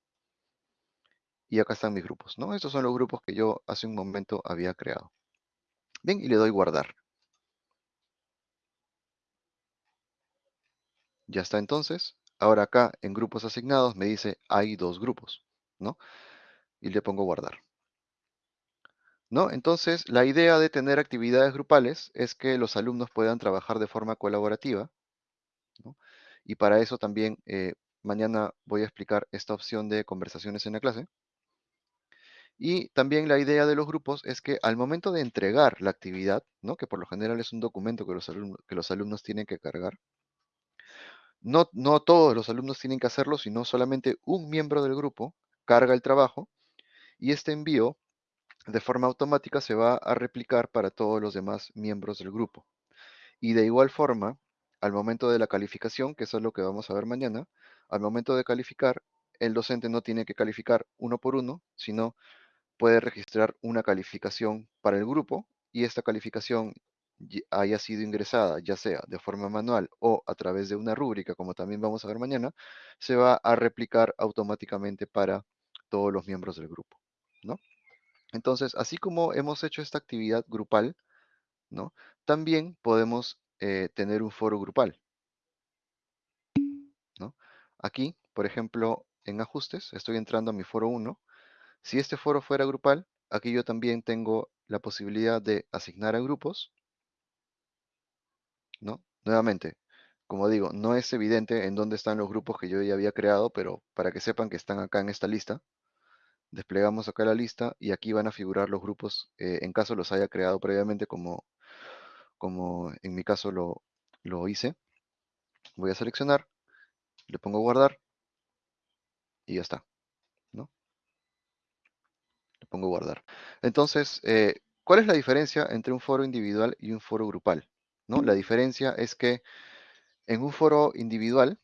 A: y acá están mis grupos. ¿no? Estos son los grupos que yo hace un momento había creado. Bien, y le doy guardar. Ya está entonces. Ahora acá en grupos asignados me dice hay dos grupos, ¿no? Y le pongo guardar. ¿No? Entonces, la idea de tener actividades grupales es que los alumnos puedan trabajar de forma colaborativa. ¿no? Y para eso también eh, mañana voy a explicar esta opción de conversaciones en la clase. Y también la idea de los grupos es que al momento de entregar la actividad, ¿no? que por lo general es un documento que los alumnos, que los alumnos tienen que cargar, no, no todos los alumnos tienen que hacerlo, sino solamente un miembro del grupo carga el trabajo y este envío de forma automática se va a replicar para todos los demás miembros del grupo. Y de igual forma, al momento de la calificación, que eso es lo que vamos a ver mañana, al momento de calificar, el docente no tiene que calificar uno por uno, sino puede registrar una calificación para el grupo y esta calificación haya sido ingresada, ya sea de forma manual o a través de una rúbrica, como también vamos a ver mañana, se va a replicar automáticamente para todos los miembros del grupo, ¿no? Entonces, así como hemos hecho esta actividad grupal, ¿no? También podemos eh, tener un foro grupal, ¿no? Aquí, por ejemplo, en ajustes, estoy entrando a mi foro 1. Si este foro fuera grupal, aquí yo también tengo la posibilidad de asignar a grupos, ¿no? Nuevamente, como digo, no es evidente en dónde están los grupos que yo ya había creado, pero para que sepan que están acá en esta lista, desplegamos acá la lista y aquí van a figurar los grupos eh, en caso los haya creado previamente como, como en mi caso lo, lo hice. Voy a seleccionar, le pongo guardar y ya está. ¿no? Le pongo guardar. Entonces, eh, ¿cuál es la diferencia entre un foro individual y un foro grupal? ¿no? La diferencia es que en un foro individual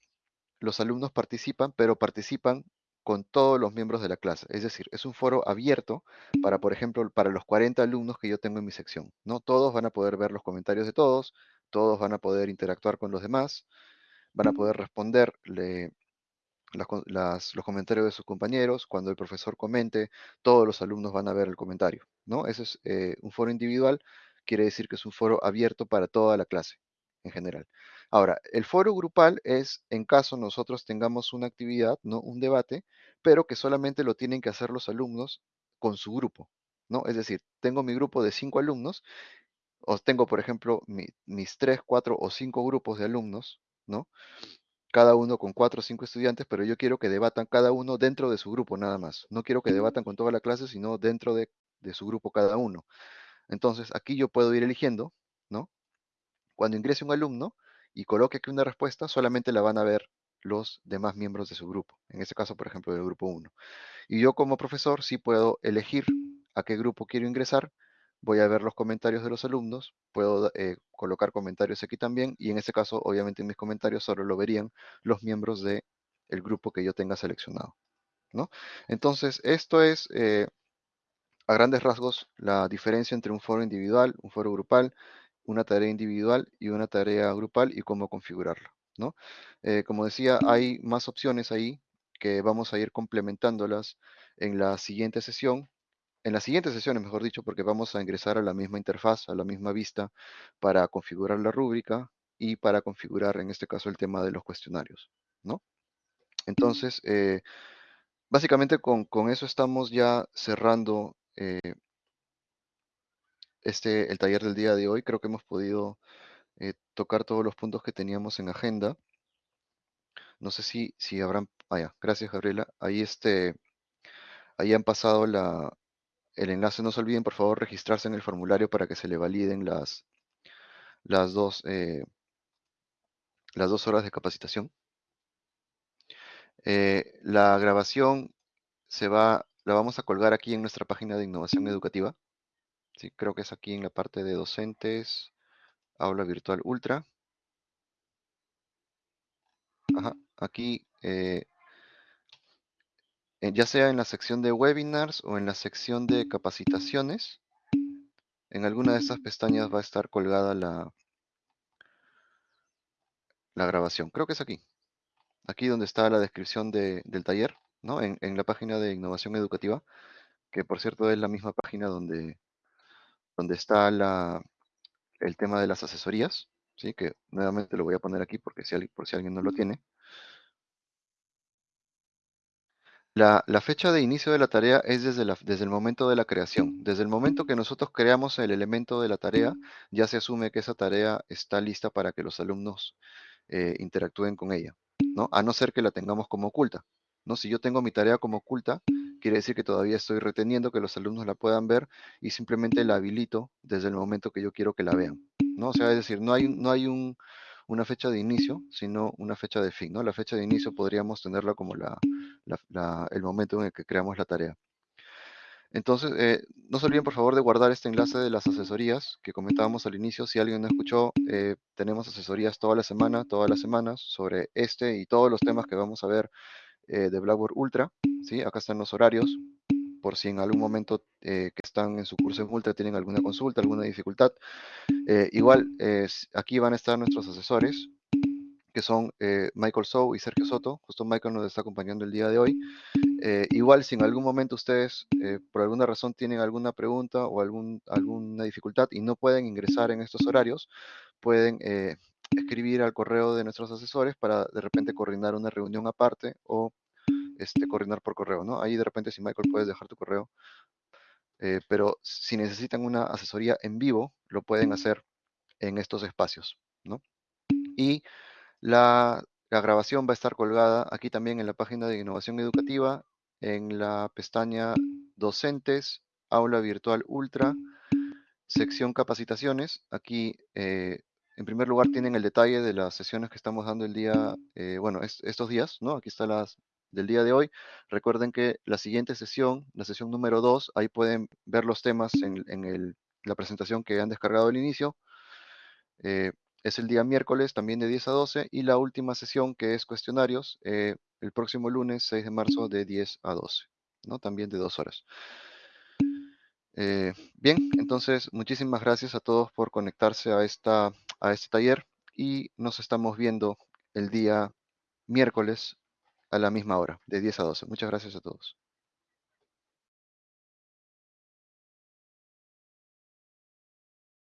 A: los alumnos participan, pero participan con todos los miembros de la clase. Es decir, es un foro abierto para, por ejemplo, para los 40 alumnos que yo tengo en mi sección. ¿no? Todos van a poder ver los comentarios de todos, todos van a poder interactuar con los demás, van a poder responderle los comentarios de sus compañeros. Cuando el profesor comente, todos los alumnos van a ver el comentario. ¿no? Ese es eh, un foro individual, quiere decir que es un foro abierto para toda la clase en general. Ahora, el foro grupal es en caso nosotros tengamos una actividad, ¿no? Un debate, pero que solamente lo tienen que hacer los alumnos con su grupo, ¿no? Es decir, tengo mi grupo de cinco alumnos, o tengo, por ejemplo, mis tres, cuatro o cinco grupos de alumnos, ¿no? Cada uno con cuatro o cinco estudiantes, pero yo quiero que debatan cada uno dentro de su grupo nada más. No quiero que debatan con toda la clase, sino dentro de, de su grupo cada uno. Entonces, aquí yo puedo ir eligiendo, ¿no? Cuando ingrese un alumno y coloque aquí una respuesta, solamente la van a ver los demás miembros de su grupo. En este caso, por ejemplo, del grupo 1. Y yo como profesor sí puedo elegir a qué grupo quiero ingresar. Voy a ver los comentarios de los alumnos, puedo eh, colocar comentarios aquí también y en este caso, obviamente, en mis comentarios solo lo verían los miembros del grupo que yo tenga seleccionado. ¿no? Entonces, esto es eh, a grandes rasgos la diferencia entre un foro individual, un foro grupal una tarea individual y una tarea grupal y cómo configurarla. ¿no? Eh, como decía, hay más opciones ahí que vamos a ir complementándolas en la siguiente sesión. En las siguientes sesiones, mejor dicho, porque vamos a ingresar a la misma interfaz, a la misma vista, para configurar la rúbrica y para configurar, en este caso, el tema de los cuestionarios. ¿no? Entonces, eh, básicamente con, eso estamos ya cerrando eh, este, el taller del día de hoy. Creo que hemos podido eh, tocar todos los puntos que teníamos en agenda. No sé si, si habrán... Ah, gracias Gabriela. Ahí, este, ahí han pasado la, el enlace. No se olviden, por favor, registrarse en el formulario para que se le validen las, las, dos, eh, las dos horas de capacitación. Eh, la grabación se va, la vamos a colgar aquí en nuestra página de innovación educativa. Sí, creo que es aquí en la parte de docentes, aula virtual ultra. Ajá, aquí, eh, ya sea en la sección de webinars o en la sección de capacitaciones, en alguna de estas pestañas va a estar colgada la, la grabación. Creo que es aquí. Aquí donde está la descripción del taller, ¿no? En, la página de innovación educativa, que por cierto es la misma página donde donde está la, el tema de las asesorías, que nuevamente lo voy a poner aquí porque por si alguien no lo tiene. La, fecha de inicio de la tarea es desde, el momento de la creación. Desde el momento que nosotros creamos el elemento de la tarea, ya se asume que esa tarea está lista para que los alumnos eh, interactúen con ella, ¿no? A no ser que la tengamos como oculta, ¿no? Si yo tengo mi tarea como oculta, quiere decir que todavía estoy reteniendo que los alumnos la puedan ver y simplemente la habilito desde el momento que yo quiero que la vean, ¿no? O sea, es decir, no hay, no hay un, una fecha de inicio, sino una fecha de fin, ¿no? La fecha de inicio podríamos tenerla como la- el momento en el que creamos la tarea. Entonces, eh, no se olviden por favor de guardar este enlace de las asesorías que comentábamos al inicio. Si alguien no escuchó, eh, tenemos asesorías toda la semana, todas las semanas, sobre este y todos los temas que vamos a ver eh, de Blackboard Ultra. ¿sí? Acá están los horarios, por si en algún momento eh, que están en su curso en Ultra tienen alguna consulta, alguna dificultad. Eh, igual, eh, aquí van a estar nuestros asesores, que son Michael Sow y Sergio Soto. Justo Michael nos está acompañando el día de hoy. Igual, si en algún momento ustedes, por alguna razón, tienen alguna pregunta o algún, alguna dificultad y no pueden ingresar en estos horarios, pueden escribir al correo de nuestros asesores para de repente coordinar una reunión aparte o este, coordinar por correo, ¿no? Ahí de repente, si Michael puedes dejar tu correo. Eh, pero si necesitan una asesoría en vivo, lo pueden hacer en estos espacios, ¿no? Y la, la grabación va a estar colgada aquí también en la página de Innovación Educativa, en la pestaña Docentes, Aula Virtual Ultra, sección Capacitaciones. Aquí, eh, en primer lugar, tienen el detalle de las sesiones que estamos dando el día, eh, bueno, es- estos días, ¿no? Aquí está las del día de hoy. Recuerden que la siguiente sesión, la sesión número 2, ahí pueden ver los temas en, la presentación que han descargado al inicio. Eh, es el día miércoles también de 10 a 12 y la última sesión que es cuestionarios eh, el próximo lunes 6 de marzo de 10 a 12, ¿no? También de dos horas. Eh, bien, entonces muchísimas gracias a todos por conectarse a, esta, a este taller y nos estamos viendo el día miércoles a la misma hora, de 10 a 12. Muchas gracias a todos.